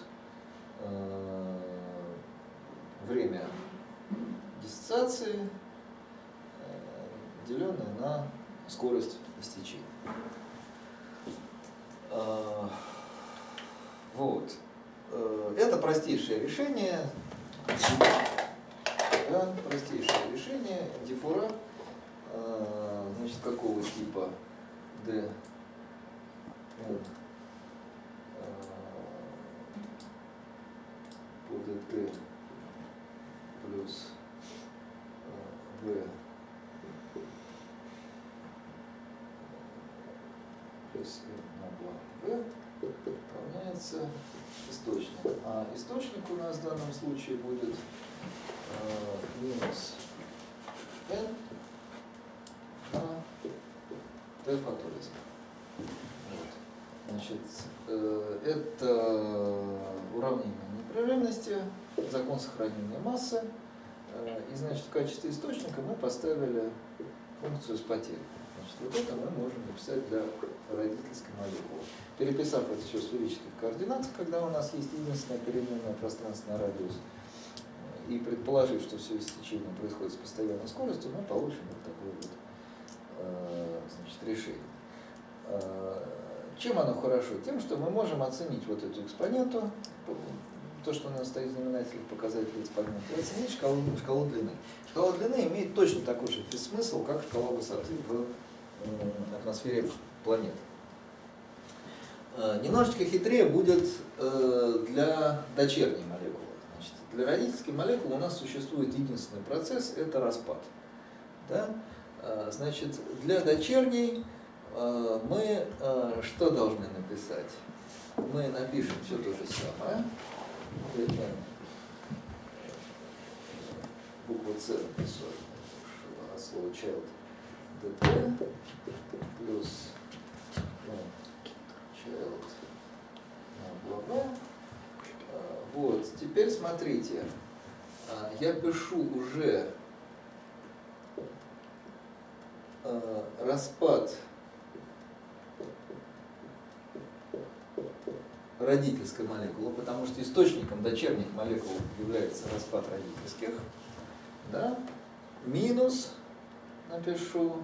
время диссоциации, деленное на скорость истечения. Вот. Это простейшее решение, да, простейшее решение дифура значит, какого типа D N по dt плюс V плюс на 2 V равняется источник. А источник у нас в данном случае будет э, минус n Т-фотолизм. Вот. Значит, э, это уравнение непрерывности, закон сохранения массы. Э, и, значит, в качестве источника мы поставили функцию с потерей. Значит, вот это мы можем написать для родительской молекулы. Переписав это все в сферических координатах, когда у нас есть единственная переменная пространственный радиус, и предположив, что все истечение происходит с постоянной скоростью, мы получим вот такой вот Э, значит, решение. Э, чем оно хорошо? Тем, что мы можем оценить вот эту экспоненту, то, что у нас стоит в знаменателе показателя экспонента, оценить шкалу, шкалу длины. Шкала длины имеет точно такой же смысл, как шкала высоты в атмосфере планеты. Э, немножечко хитрее будет для дочерней молекулы. Значит, для родительской молекулы у нас существует единственный процесс – это распад. Да? Э, значит, для дочерней э, мы э, что должны написать? Мы напишем все то же самое. Буква С написал от слова child dt плюс ну, child бла-бла. Вот, теперь смотрите, я пишу уже э, распад родительской молекулы, потому что источником дочерних молекул является распад родительских, да, минус, напишу,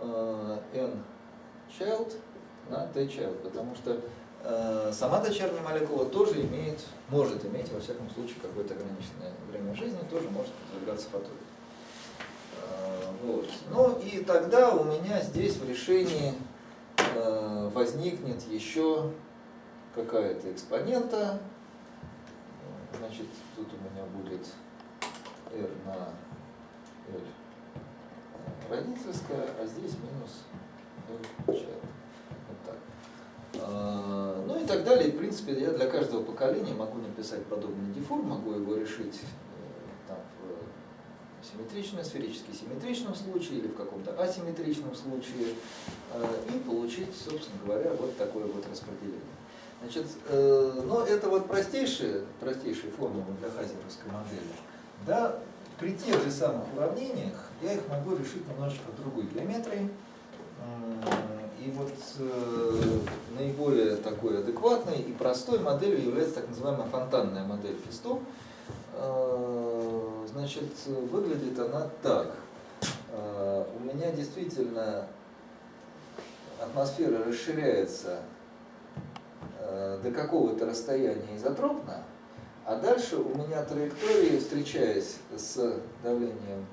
э, n child на t child, потому что э, сама дочерняя молекула тоже имеет, может иметь, во всяком случае, какое-то ограниченное время жизни, тоже может подвергаться фотоне. Э, вот. Ну и тогда у меня здесь в решении возникнет еще какая-то экспонента. Значит, тут у меня будет r на l родительская, а здесь минус l child. Вот так. А, Ну и так далее. В принципе, я для каждого поколения могу написать подобный деформ, могу его решить э, там, в симметричном, сферически симметричном случае или в каком-то асимметричном случае э, и получить, собственно говоря, вот такое вот распределение. Значит, э, но это вот простейшие, простейшие формулы для хазеровской модели. Да, при тех же самых уравнениях я их могу решить немножечко другой геометрии. И вот э, наиболее такой адекватной и простой моделью является так называемая фонтанная модель Фисто. Э, значит, выглядит она так. Э, у меня действительно атмосфера расширяется до какого-то расстояния изотропно, а дальше у меня траектории, встречаясь с давлением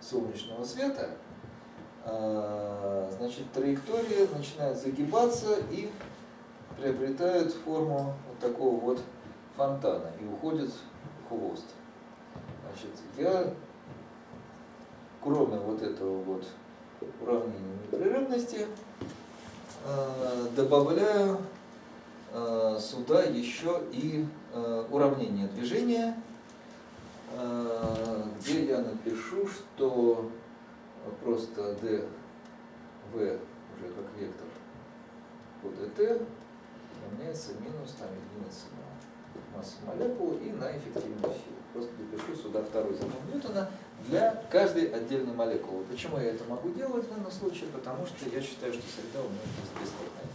солнечного света, значит, траектории начинают загибаться и приобретают форму вот такого вот фонтана и уходят в хвост. Значит, я кроме вот этого вот уравнения непрерывности добавляю сюда еще и уравнение движения, где я напишу, что просто d v уже как вектор по dt равняется минус там единица на массу молекул и на эффективную силу. Просто допишу сюда второй закон Ньютона для каждой отдельной молекулы. Почему я это могу делать в данном случае? Потому что я считаю, что среда у меня просто бесстатная.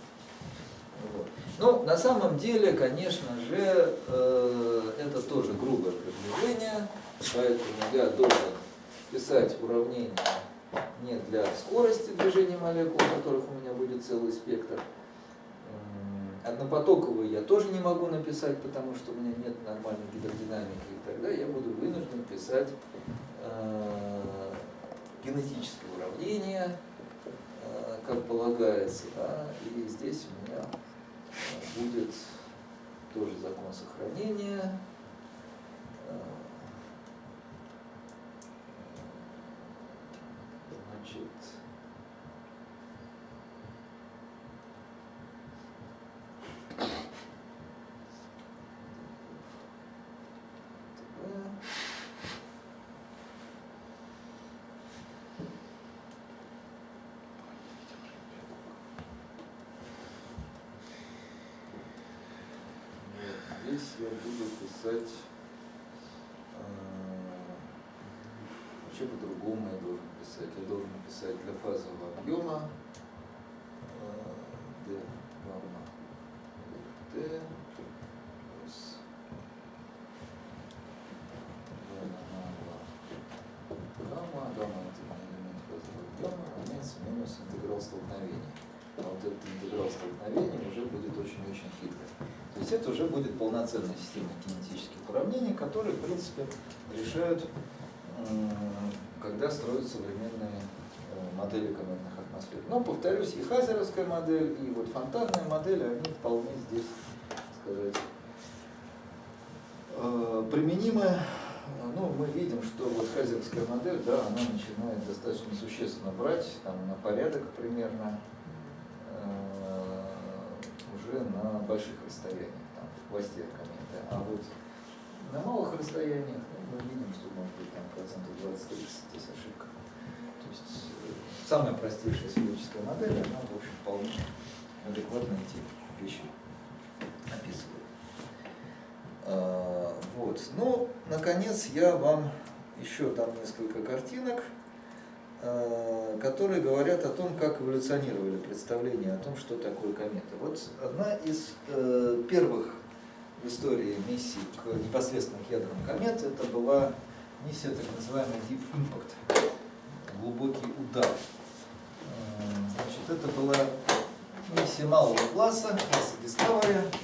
Вот. Ну, на самом деле, конечно же, э, это тоже грубое приближение, поэтому я должен писать уравнение не для скорости движения молекул, которых у меня будет целый спектр. Однопотоковые я тоже не могу написать, потому что у меня нет нормальной гидродинамики. И тогда я буду вынужден писать э, генетическое уравнение, э, как полагается. Да? И здесь у меня будет тоже закон сохранения. Значит, здесь я буду писать вообще по-другому я должен писать. Я должен писать для фазового объема d гамма t плюс гамма, гамма это элемент фазового объема, равняется минус интеграл столкновения. А вот этот интеграл столкновения уже будет очень-очень хитрый. То есть это уже будет полноценная система кинетических уравнений, которые, в принципе, решают, когда строят современные модели кометных атмосфер. Но, повторюсь, и хазеровская модель, и вот фонтанная модель, они вполне здесь, сказать, применимы. Ну, мы видим, что вот хазеровская модель, да, она начинает достаточно существенно брать, там, на порядок примерно, уже на больших расстояниях, там, в хвосте кометы. А вот на малых расстояниях ну, мы видим, что может быть там процентов 20-30 здесь ошибка. То есть самая простейшая сферическая модель, она, в общем, вполне адекватно эти вещи описывает. А, вот. Ну, наконец, я вам еще дам несколько картинок. Э, которые говорят о том, как эволюционировали представления о том, что такое комета. Вот одна из э, первых в истории миссий к непосредственно к ядрам комет, это была миссия так называемая Deep Impact, глубокий удар. Э, Значит, это была миссия малого класса, класса Discovery,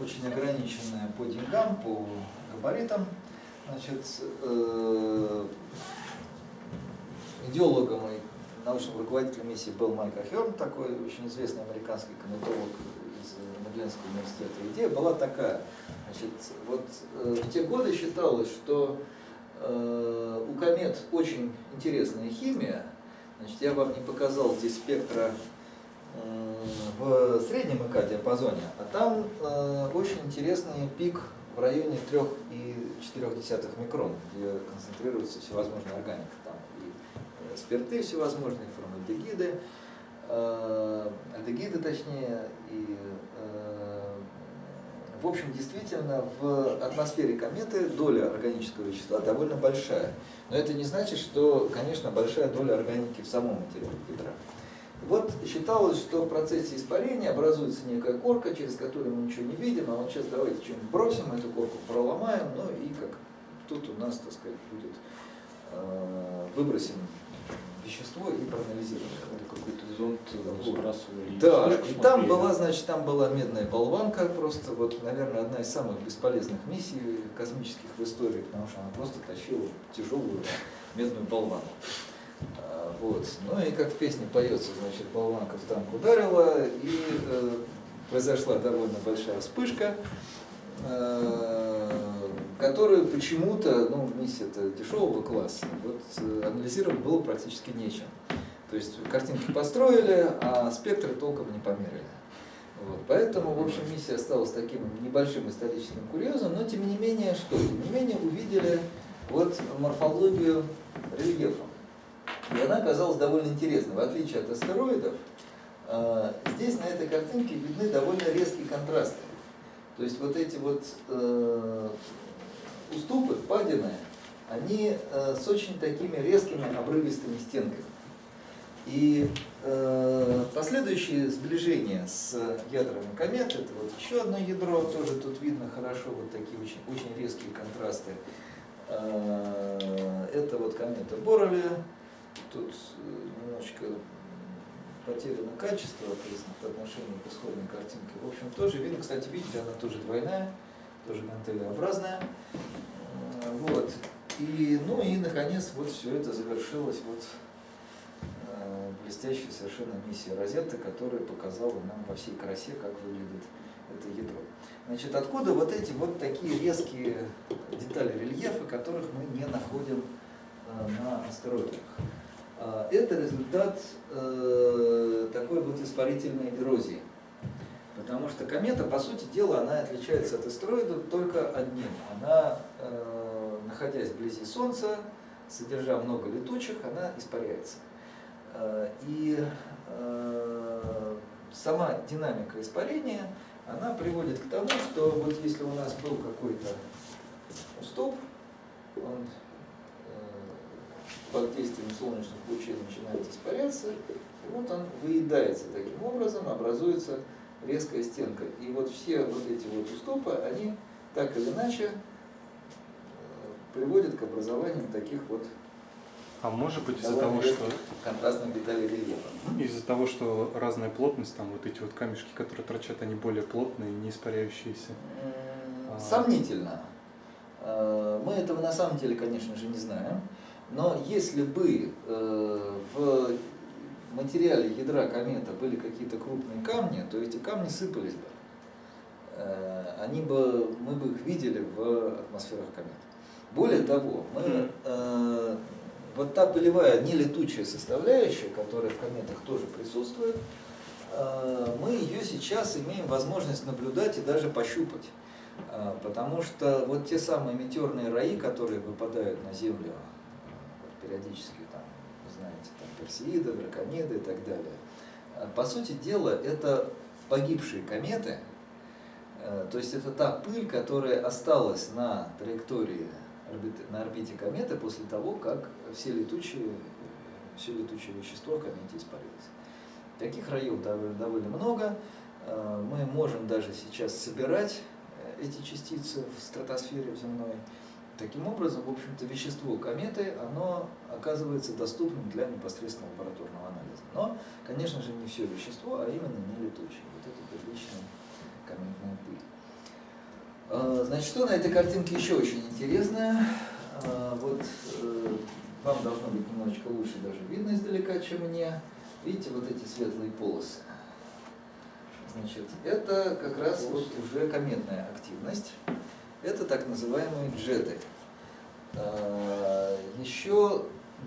очень ограниченная по деньгам, по габаритам. Значит, идеологом и научным руководителем миссии был Майк Ахерн, такой очень известный американский кометолог из Медленского университета. Идея была такая. Значит, вот э, в те годы считалось, что э, у комет очень интересная химия. Значит, я вам не показал здесь спектра э, в среднем ИК диапазоне, а там э, очень интересный пик в районе 3,4 микрон, где концентрируется всевозможная органика. Спирты всевозможные, формальдегиды, э, альдегиды точнее, и э, в общем, действительно, в атмосфере кометы доля органического вещества довольно большая. Но это не значит, что, конечно, большая доля органики в самом материале ядра. Вот считалось, что в процессе испарения образуется некая корка, через которую мы ничего не видим, а вот сейчас давайте что-нибудь бросим, эту корку проломаем, ну и как тут у нас, так сказать, будет, э, выбросим вещество и проанализируем. Какой-то зонт сбрасывали. Да, и там была, значит, там была медная болванка, просто вот, наверное, одна из самых бесполезных миссий космических в истории, потому что она просто тащила тяжелую медную болванку. А, Вот. Ну и как в песне поется, значит, болванка в танк ударила, и э, произошла довольно большая вспышка, э, которую почему-то, ну, миссия-то дешевого класса, вот э, анализировать было практически нечем. То есть картинки построили, а спектры толком не померили. Вот. Поэтому, в общем, миссия осталась таким небольшим историческим курьезом, но тем не менее, что? Тем не менее, увидели вот морфологию рельефа. И она оказалась довольно интересной. В отличие от астероидов, э, здесь на этой картинке видны довольно резкие контрасты. То есть вот эти вот э, уступы, впадины, они э, с очень такими резкими обрывистыми стенками. И э, последующие сближения с ядрами комет, это вот еще одно ядро, тоже тут видно хорошо, вот такие очень, очень резкие контрасты. Э, это вот комета Боррелли, тут э, немножечко потеряно качество по отношению к исходной картинке. В общем, тоже видно, кстати, видите, она тоже двойная, тоже гантелеобразная. Э, Вот. И, ну и, наконец, вот все это завершилось вот э, блестящей совершенно миссия Розетта, которая показала нам во всей красе, как выглядит это ядро. Значит, откуда вот эти вот такие резкие детали рельефа, которых мы не находим э, на астероидах? А, Это результат э, такой вот испарительной эрозии. Потому что комета, по сути дела, она отличается от астероида только одним. Она, э, находясь вблизи Солнца, содержа много летучих, она испаряется. Э, И э, сама динамика испарения, она приводит к тому, что вот если у нас был какой-то уступ, он под действием солнечных лучей начинает испаряться, и вот он выедается таким образом, образуется резкая стенка. И вот все вот эти вот уступы, они так или иначе э, приводят к образованию таких вот А может быть из-за того, что контрастных деталей рельефа. из-за того, что разная плотность, там вот эти вот камешки, которые торчат, они более плотные, не испаряющиеся. А. Сомнительно. Э, Мы этого на самом деле, конечно же, не знаем. Но если бы э, в материале ядра комета были какие-то крупные камни, то эти камни сыпались бы. Э, Они бы, мы бы их видели в атмосферах комет. Более того, мы, э, вот та пылевая нелетучая составляющая, которая в кометах тоже присутствует, э, мы ее сейчас имеем возможность наблюдать и даже пощупать. А, Потому что вот те самые метеорные раи, которые выпадают на Землю э, периодически, персеиды, дракониды и так далее, а, по сути дела, это погибшие кометы, Э, то есть это та пыль, которая осталась на траектории на орбите кометы после того, как все летучие, э, все летучее вещество в комете испарилось. Таких раев довольно, много. Э, Мы можем даже сейчас собирать э, эти частицы в стратосфере земной. Таким образом, в общем-то, вещество кометы, оно оказывается доступным для непосредственного лабораторного анализа. Но, конечно же, не все вещество, а именно не летучее. Вот это первичная кометная пыль. Э, Значит, что на этой картинке еще очень интересное? Э, Вот э, вам должно быть немножечко лучше даже видно издалека, чем мне. Видите вот эти светлые полосы? Значит, это как раз вот уже кометная активность. Это так называемые джеты. Э, Еще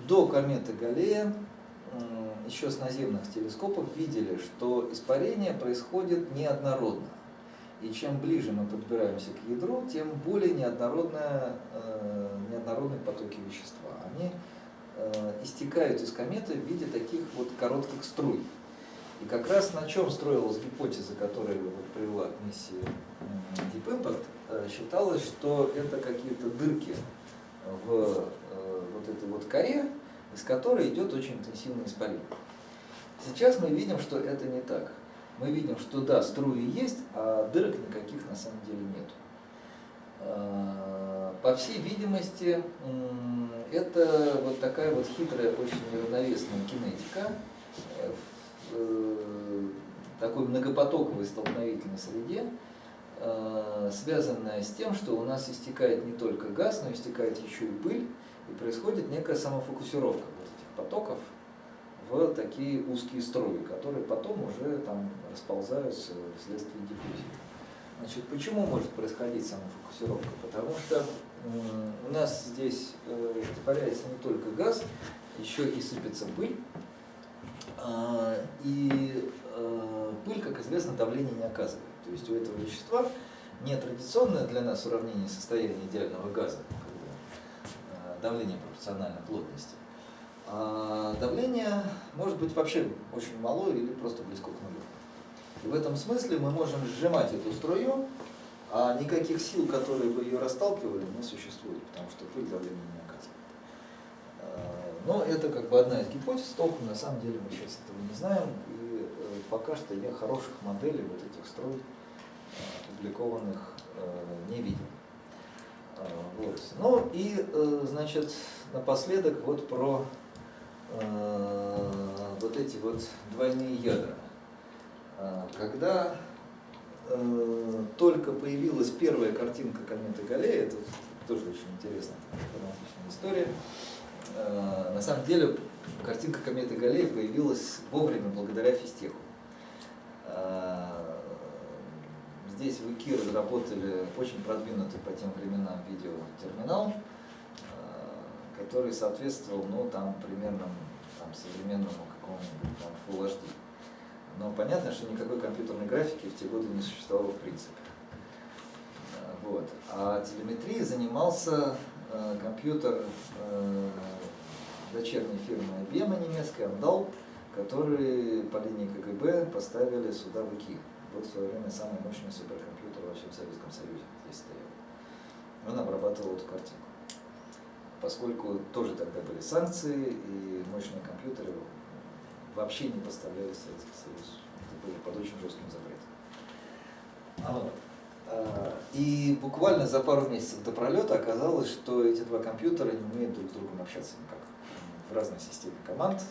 до кометы Галлея, еще с наземных телескопов видели, что испарение происходит неоднородно. И чем ближе мы подбираемся к ядру, тем более неоднородная, э, неоднородные потоки вещества. Они э, истекают из кометы в виде таких вот коротких струй. И как раз на чем строилась гипотеза, которая вот привела к миссии Deep Impact, считалось, что это какие-то дырки в э, вот этой вот коре, из которой идет очень интенсивное испарение. Сейчас мы видим, что это не так. Мы видим, что да, струи есть, а дырок никаких на самом деле нет. По всей видимости, это вот такая вот хитрая, очень неравновесная кинетика э, в э, такой многопотоковой столкновительной среде, э, связанная с тем, что у нас истекает не только газ, но истекает еще и пыль, и происходит некая самофокусировка вот этих потоков в такие узкие струи, которые потом уже там расползаются вследствие диффузии. Значит, почему может происходить самофокусировка? Потому что у нас здесь э, испаряется не только газ, еще и сыпется пыль. А, И э, пыль, как известно, давление не оказывает. То есть у этого вещества не традиционное для нас уравнение состояния идеального газа, э, давление пропорционально плотности, а давление может быть вообще очень мало или просто близко к нулю. И в этом смысле мы можем сжимать эту струю, а никаких сил, которые бы ее расталкивали, не существует, потому что пыль давление не оказывает. А, Но это как бы одна из гипотез, толком на самом деле мы сейчас этого не знаем, и э, пока что я хороших моделей вот этих струй э, опубликованных э, не видел. А, Вот. Ну и, э, значит, напоследок вот про э, вот эти вот двойные ядра. А, Когда только появилась первая картинка кометы Галлея, это тоже очень интересная драматичная история, на самом деле картинка кометы Галлея появилась вовремя благодаря физтеху. Здесь в ИКИ разработали очень продвинутый по тем временам видеотерминал, а, который соответствовал, ну, там, примерно там, современному какому-нибудь там, Full HD. Но понятно, что никакой компьютерной графики в те годы не существовало в принципе. А, Вот. А телеметрией занимался э, компьютер э, дочерней фирмы IBM немецкой, Амдал, который по линии КГБ поставили сюда в ИКИ. Вот в свое время самый мощный суперкомпьютер во всем Советском Союзе здесь стоял. Он обрабатывал эту картинку. Поскольку тоже тогда были санкции, и мощные компьютеры вообще не поставлялись в Советский Союз. Это было под очень жестким запретом. А. А, И буквально за пару месяцев до пролета оказалось, что эти два компьютера не умеют друг с другом общаться никак. В разной системе команд,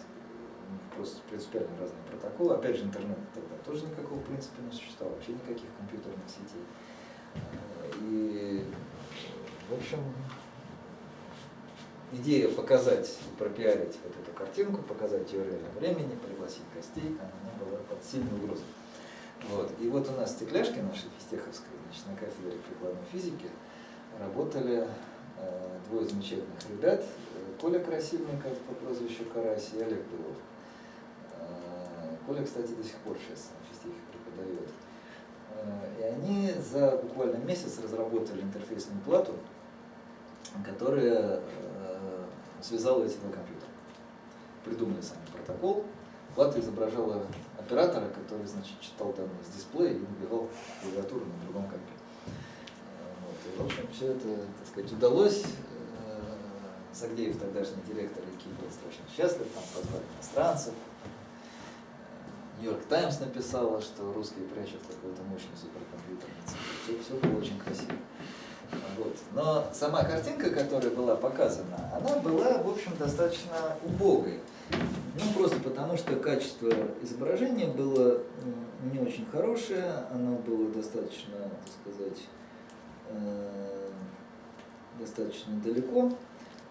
просто принципиально разные протоколы. Опять же, интернета тогда тоже никакого в принципе не существовало, вообще никаких компьютерных сетей. А, И, в общем, идея показать пропиарить вот эту картинку, показать ее в реальном времени, пригласить гостей, она была под сильной угрозой. Вот. И вот у нас стекляшки нашей физтеховской, значит, на кафедре прикладной физики работали э, двое замечательных ребят, э, Коля Красильников по прозвищу Карась и Олег Белов. Коля, кстати, до сих пор сейчас на физтехе преподает. Э, и они за буквально месяц разработали интерфейсную плату, которая э, связала эти два компьютера. Придумали сами протокол. Плата изображала оператора, который, значит, читал данные с дисплея и набивал клавиатуру на другом компе. Э, Вот. И, в общем, все это, так сказать, удалось Сагдеев, тогдашний директор ИКИ, был страшно счастлив, там позвали иностранцев. Нью-Йорк Таймс написала, что русские прячут какой-то мощный суперкомпьютер. Все, все было очень красиво. Вот. Но сама картинка, которая была показана, она была, в общем, достаточно убогой. Ну, просто потому, что качество изображения было не очень хорошее, оно было достаточно, так сказать, э, достаточно далеко.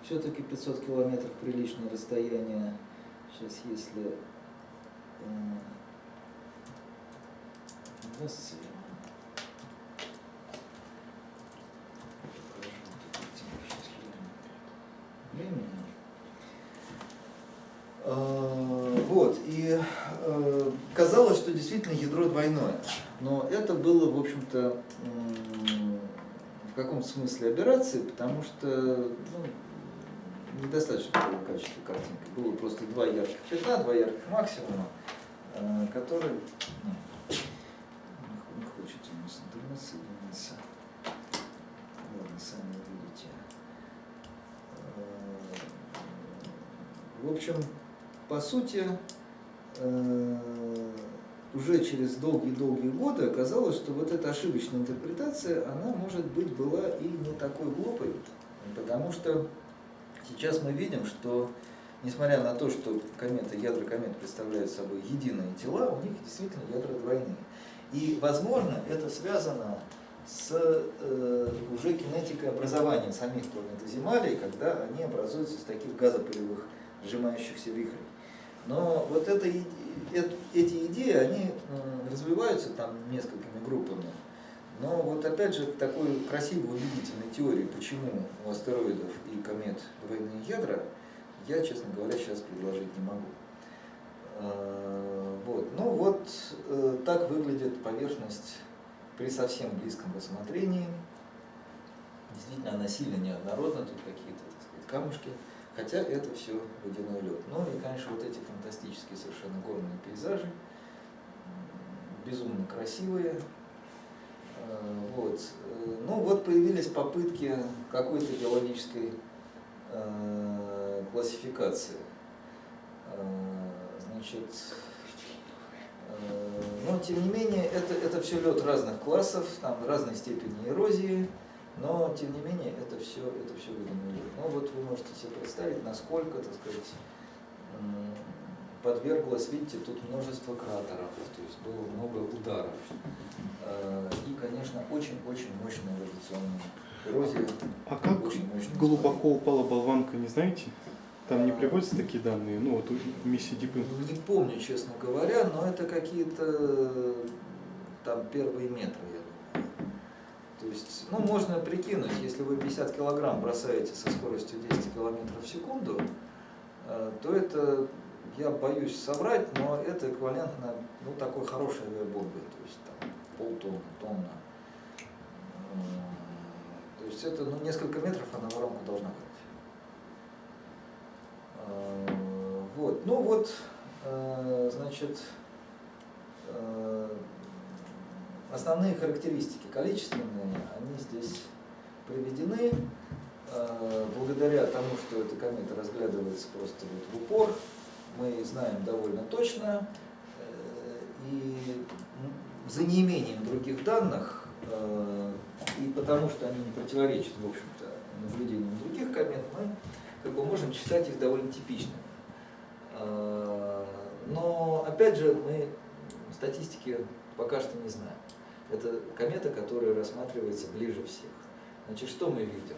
Все-таки 500 километров приличное расстояние. Сейчас, если... э, Временем. Э, Вот, и э, казалось, что действительно ядро двойное, но это было, в общем-то, в каком-то смысле операции, потому что ну, недостаточно было качества картинки. Было просто два ярких пятна, два ярких максимума, э, которые... ну, не хочет у нас интернет соединиться. Ладно, сами увидите. Э, В общем, по сути, э, уже через долгие-долгие годы оказалось, что вот эта ошибочная интерпретация, она, может быть, была и не такой глупой, потому что сейчас мы видим, что, несмотря на то, что кометы, ядра комет представляют собой единые тела, у них действительно ядра двойные. И, возможно, это связано с э, уже кинетикой образования самих планетоземалей, когда они образуются из таких газопылевых сжимающихся вихрей. Но вот это, э- эти идеи, они развиваются там несколькими группами. Но вот опять же такой красивой убедительной теории, почему у астероидов и комет двойные ядра, я, честно говоря, сейчас предложить не могу. Э, Вот. Ну вот э, так выглядит поверхность при совсем близком рассмотрении. Действительно, она сильно неоднородна, тут какие-то, камушки. Хотя это все водяной лед. Ну и, конечно, вот эти фантастические совершенно горные пейзажи, безумно красивые. Э, Вот. Э, Ну вот появились попытки какой-то геологической э, классификации. Значит, но тем не менее это, это все лед разных классов, там разной степени эрозии, но тем не менее это все, это все лед. Ну вот вы можете себе представить, насколько, так сказать, подверглось, видите, тут множество кратеров, то есть было много ударов. Э, И, конечно, очень-очень мощная радиационная эрозия. А как глубоко упала болванка, не знаете? Там не приводятся такие данные? Ну вот у миссии Дипы. Не помню, честно говоря, но это какие-то э, там первые метры. То есть, ну, можно прикинуть, если вы 50 килограмм бросаете со скоростью 10 километров в секунду, э, то это, я боюсь соврать, но это эквивалентно, ну, такой хорошей авиабомбе, то есть там полтонны, тонна. М, То есть это, ну, несколько метров она воронку должна брать. Э, Вот, ну вот, э, значит, э, основные характеристики количественные, они здесь приведены. Э, Благодаря тому, что эта комета разглядывается просто вот в упор, мы знаем довольно точно, э, и за неимением других данных, э, и потому что они не противоречат, в общем-то, наблюдениям других комет, мы как бы можем считать их довольно типичными. Но, опять же, мы статистики пока что не знаем. Это комета, которая рассматривается ближе всех. Значит, что мы видим?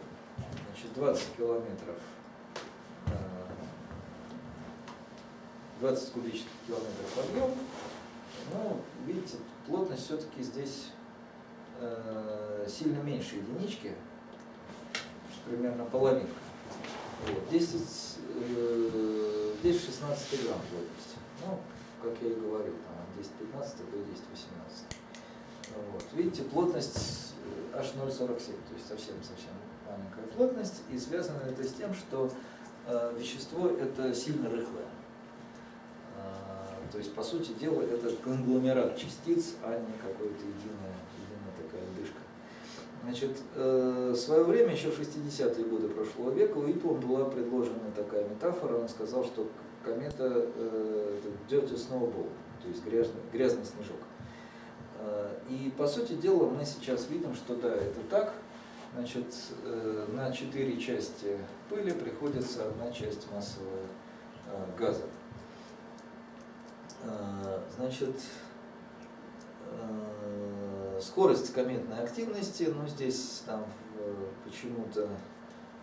Значит, 20 километров, э, 20 кубических километров объем. Ну, видите, плотность все-таки здесь э, сильно меньше единички, примерно половинка. Вот. 10, э, здесь 16 грамм плотности. Ну, как я и говорил, там от 10-15 до 10-18. Вот. Видите, плотность э, аж 0,47, то есть совсем-совсем маленькая плотность. И связано это с тем, что э, вещество это сильно рыхлое. А, То есть, по сути дела, это конгломерат частиц, а не какая-то единая, единая такая дышка. Значит, э, в свое время, еще в 60-е годы прошлого века, Уитлом была предложена такая метафора. Он сказал, что комета э, это dirty snowball, то есть грязный, грязный снежок. Э, И по сути дела мы сейчас видим, что да, это так. Значит, э, на четыре части пыли приходится одна часть массового э, газа. Значит, скорость кометной активности, ну здесь там почему-то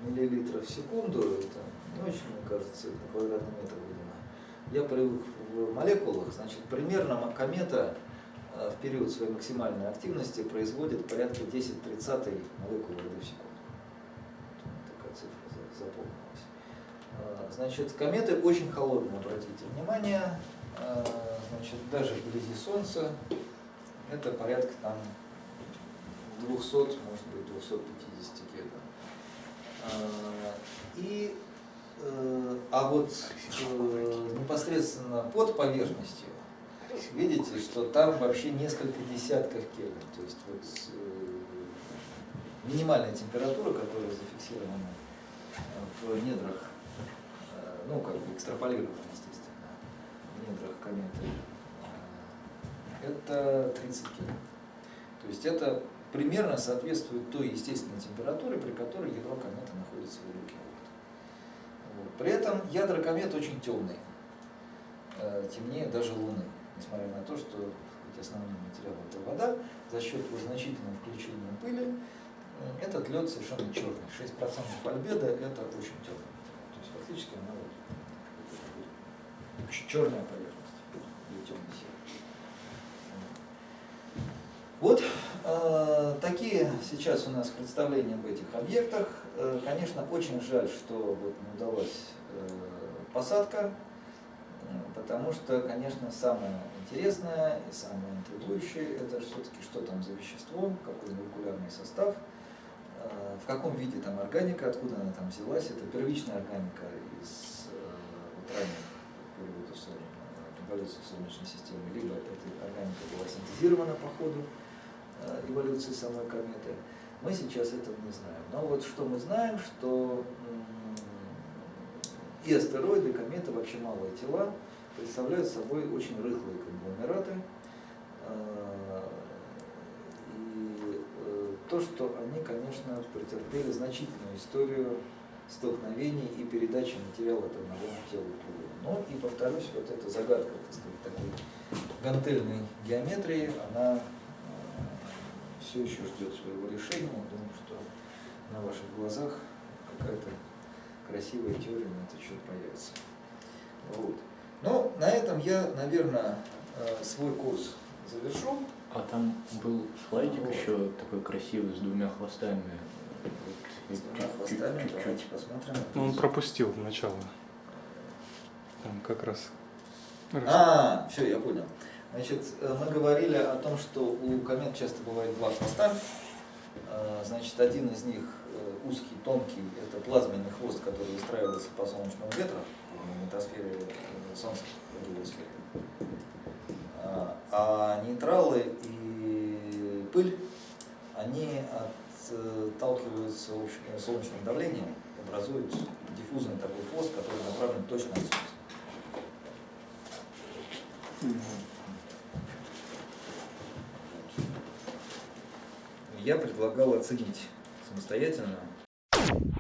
миллилитров в секунду, это не очень, мне кажется, на квадратный метр, видимо. Я привык в молекулах, значит, примерно комета в период своей максимальной активности производит порядка 10 тридцатой молекул воды в секунду. Такая цифра за- запомнилась. Э, Значит, кометы очень холодные, обратите внимание. Э, Значит, даже вблизи Солнца это порядка там 200, может быть, 250 кельвин. И, э, а вот э, непосредственно под поверхностью, видите, что там вообще несколько десятков кельвин. То есть вот э, минимальная температура, которая зафиксирована в недрах, э, ну, как бы экстраполирована, естественно, в недрах кометы, э, это 30 кельвин. То есть это примерно соответствует той естественной температуре, при которой ядро кометы находится в. Вот. При этом ядра комет очень темные, темнее даже Луны, несмотря на то, что хоть основной материал это вода, за счет его значительного включения пыли э, этот лед совершенно черный. 6% альбеда это очень темный. То есть фактически она вот черная поверхность или темно-серая. Вот э, такие сейчас у нас представления об этих объектах. Э, конечно, очень жаль, что вот не удалась э, посадка, потому что, конечно, самое интересное и самое интригующее это все-таки что там за вещество, какой молекулярный состав, э, в каком виде там органика, откуда она там взялась. Это первичная органика из э, вот ранних периодов эволюции Солнечной системы, либо эта органика была синтезирована по ходу э, эволюции самой кометы. Мы сейчас этого не знаем. Но вот что мы знаем, что и астероиды, кометы, вообще малые тела, представляют собой очень рыхлые конгломераты. Э, И э, то, что они, конечно, претерпели значительную историю столкновений и передачи материала от одного тела к другому. Ну и повторюсь, вот эта загадка, так сказать, такой гантельной геометрии, она все еще ждет своего решения. Думаю, что на ваших глазах какая-то красивая теория на этот счет появится. Вот. Ну, на этом я, наверное, э, свой курс завершу. А там был слайдик Вот. еще такой красивый с двумя хвостами. Вот, С двумя чуть- хвостами, чуть- давайте чуть-чуть. посмотрим. Ну, он пропустил начало. Там как раз. А, все, я понял. Значит, э, мы говорили о том, что у комет часто бывает два хвоста. Э, Значит, один из них узкий, тонкий, это плазменный хвост, который выстраивается по солнечному ветру в магнитосфере э, Солнца, в другой сфере. А- А нейтралы и пыль, они отталкиваются общ- солнечным давлением, образуют диффузный такой хвост, который направлен точно от Солнца. Я предлагал оценить самостоятельно you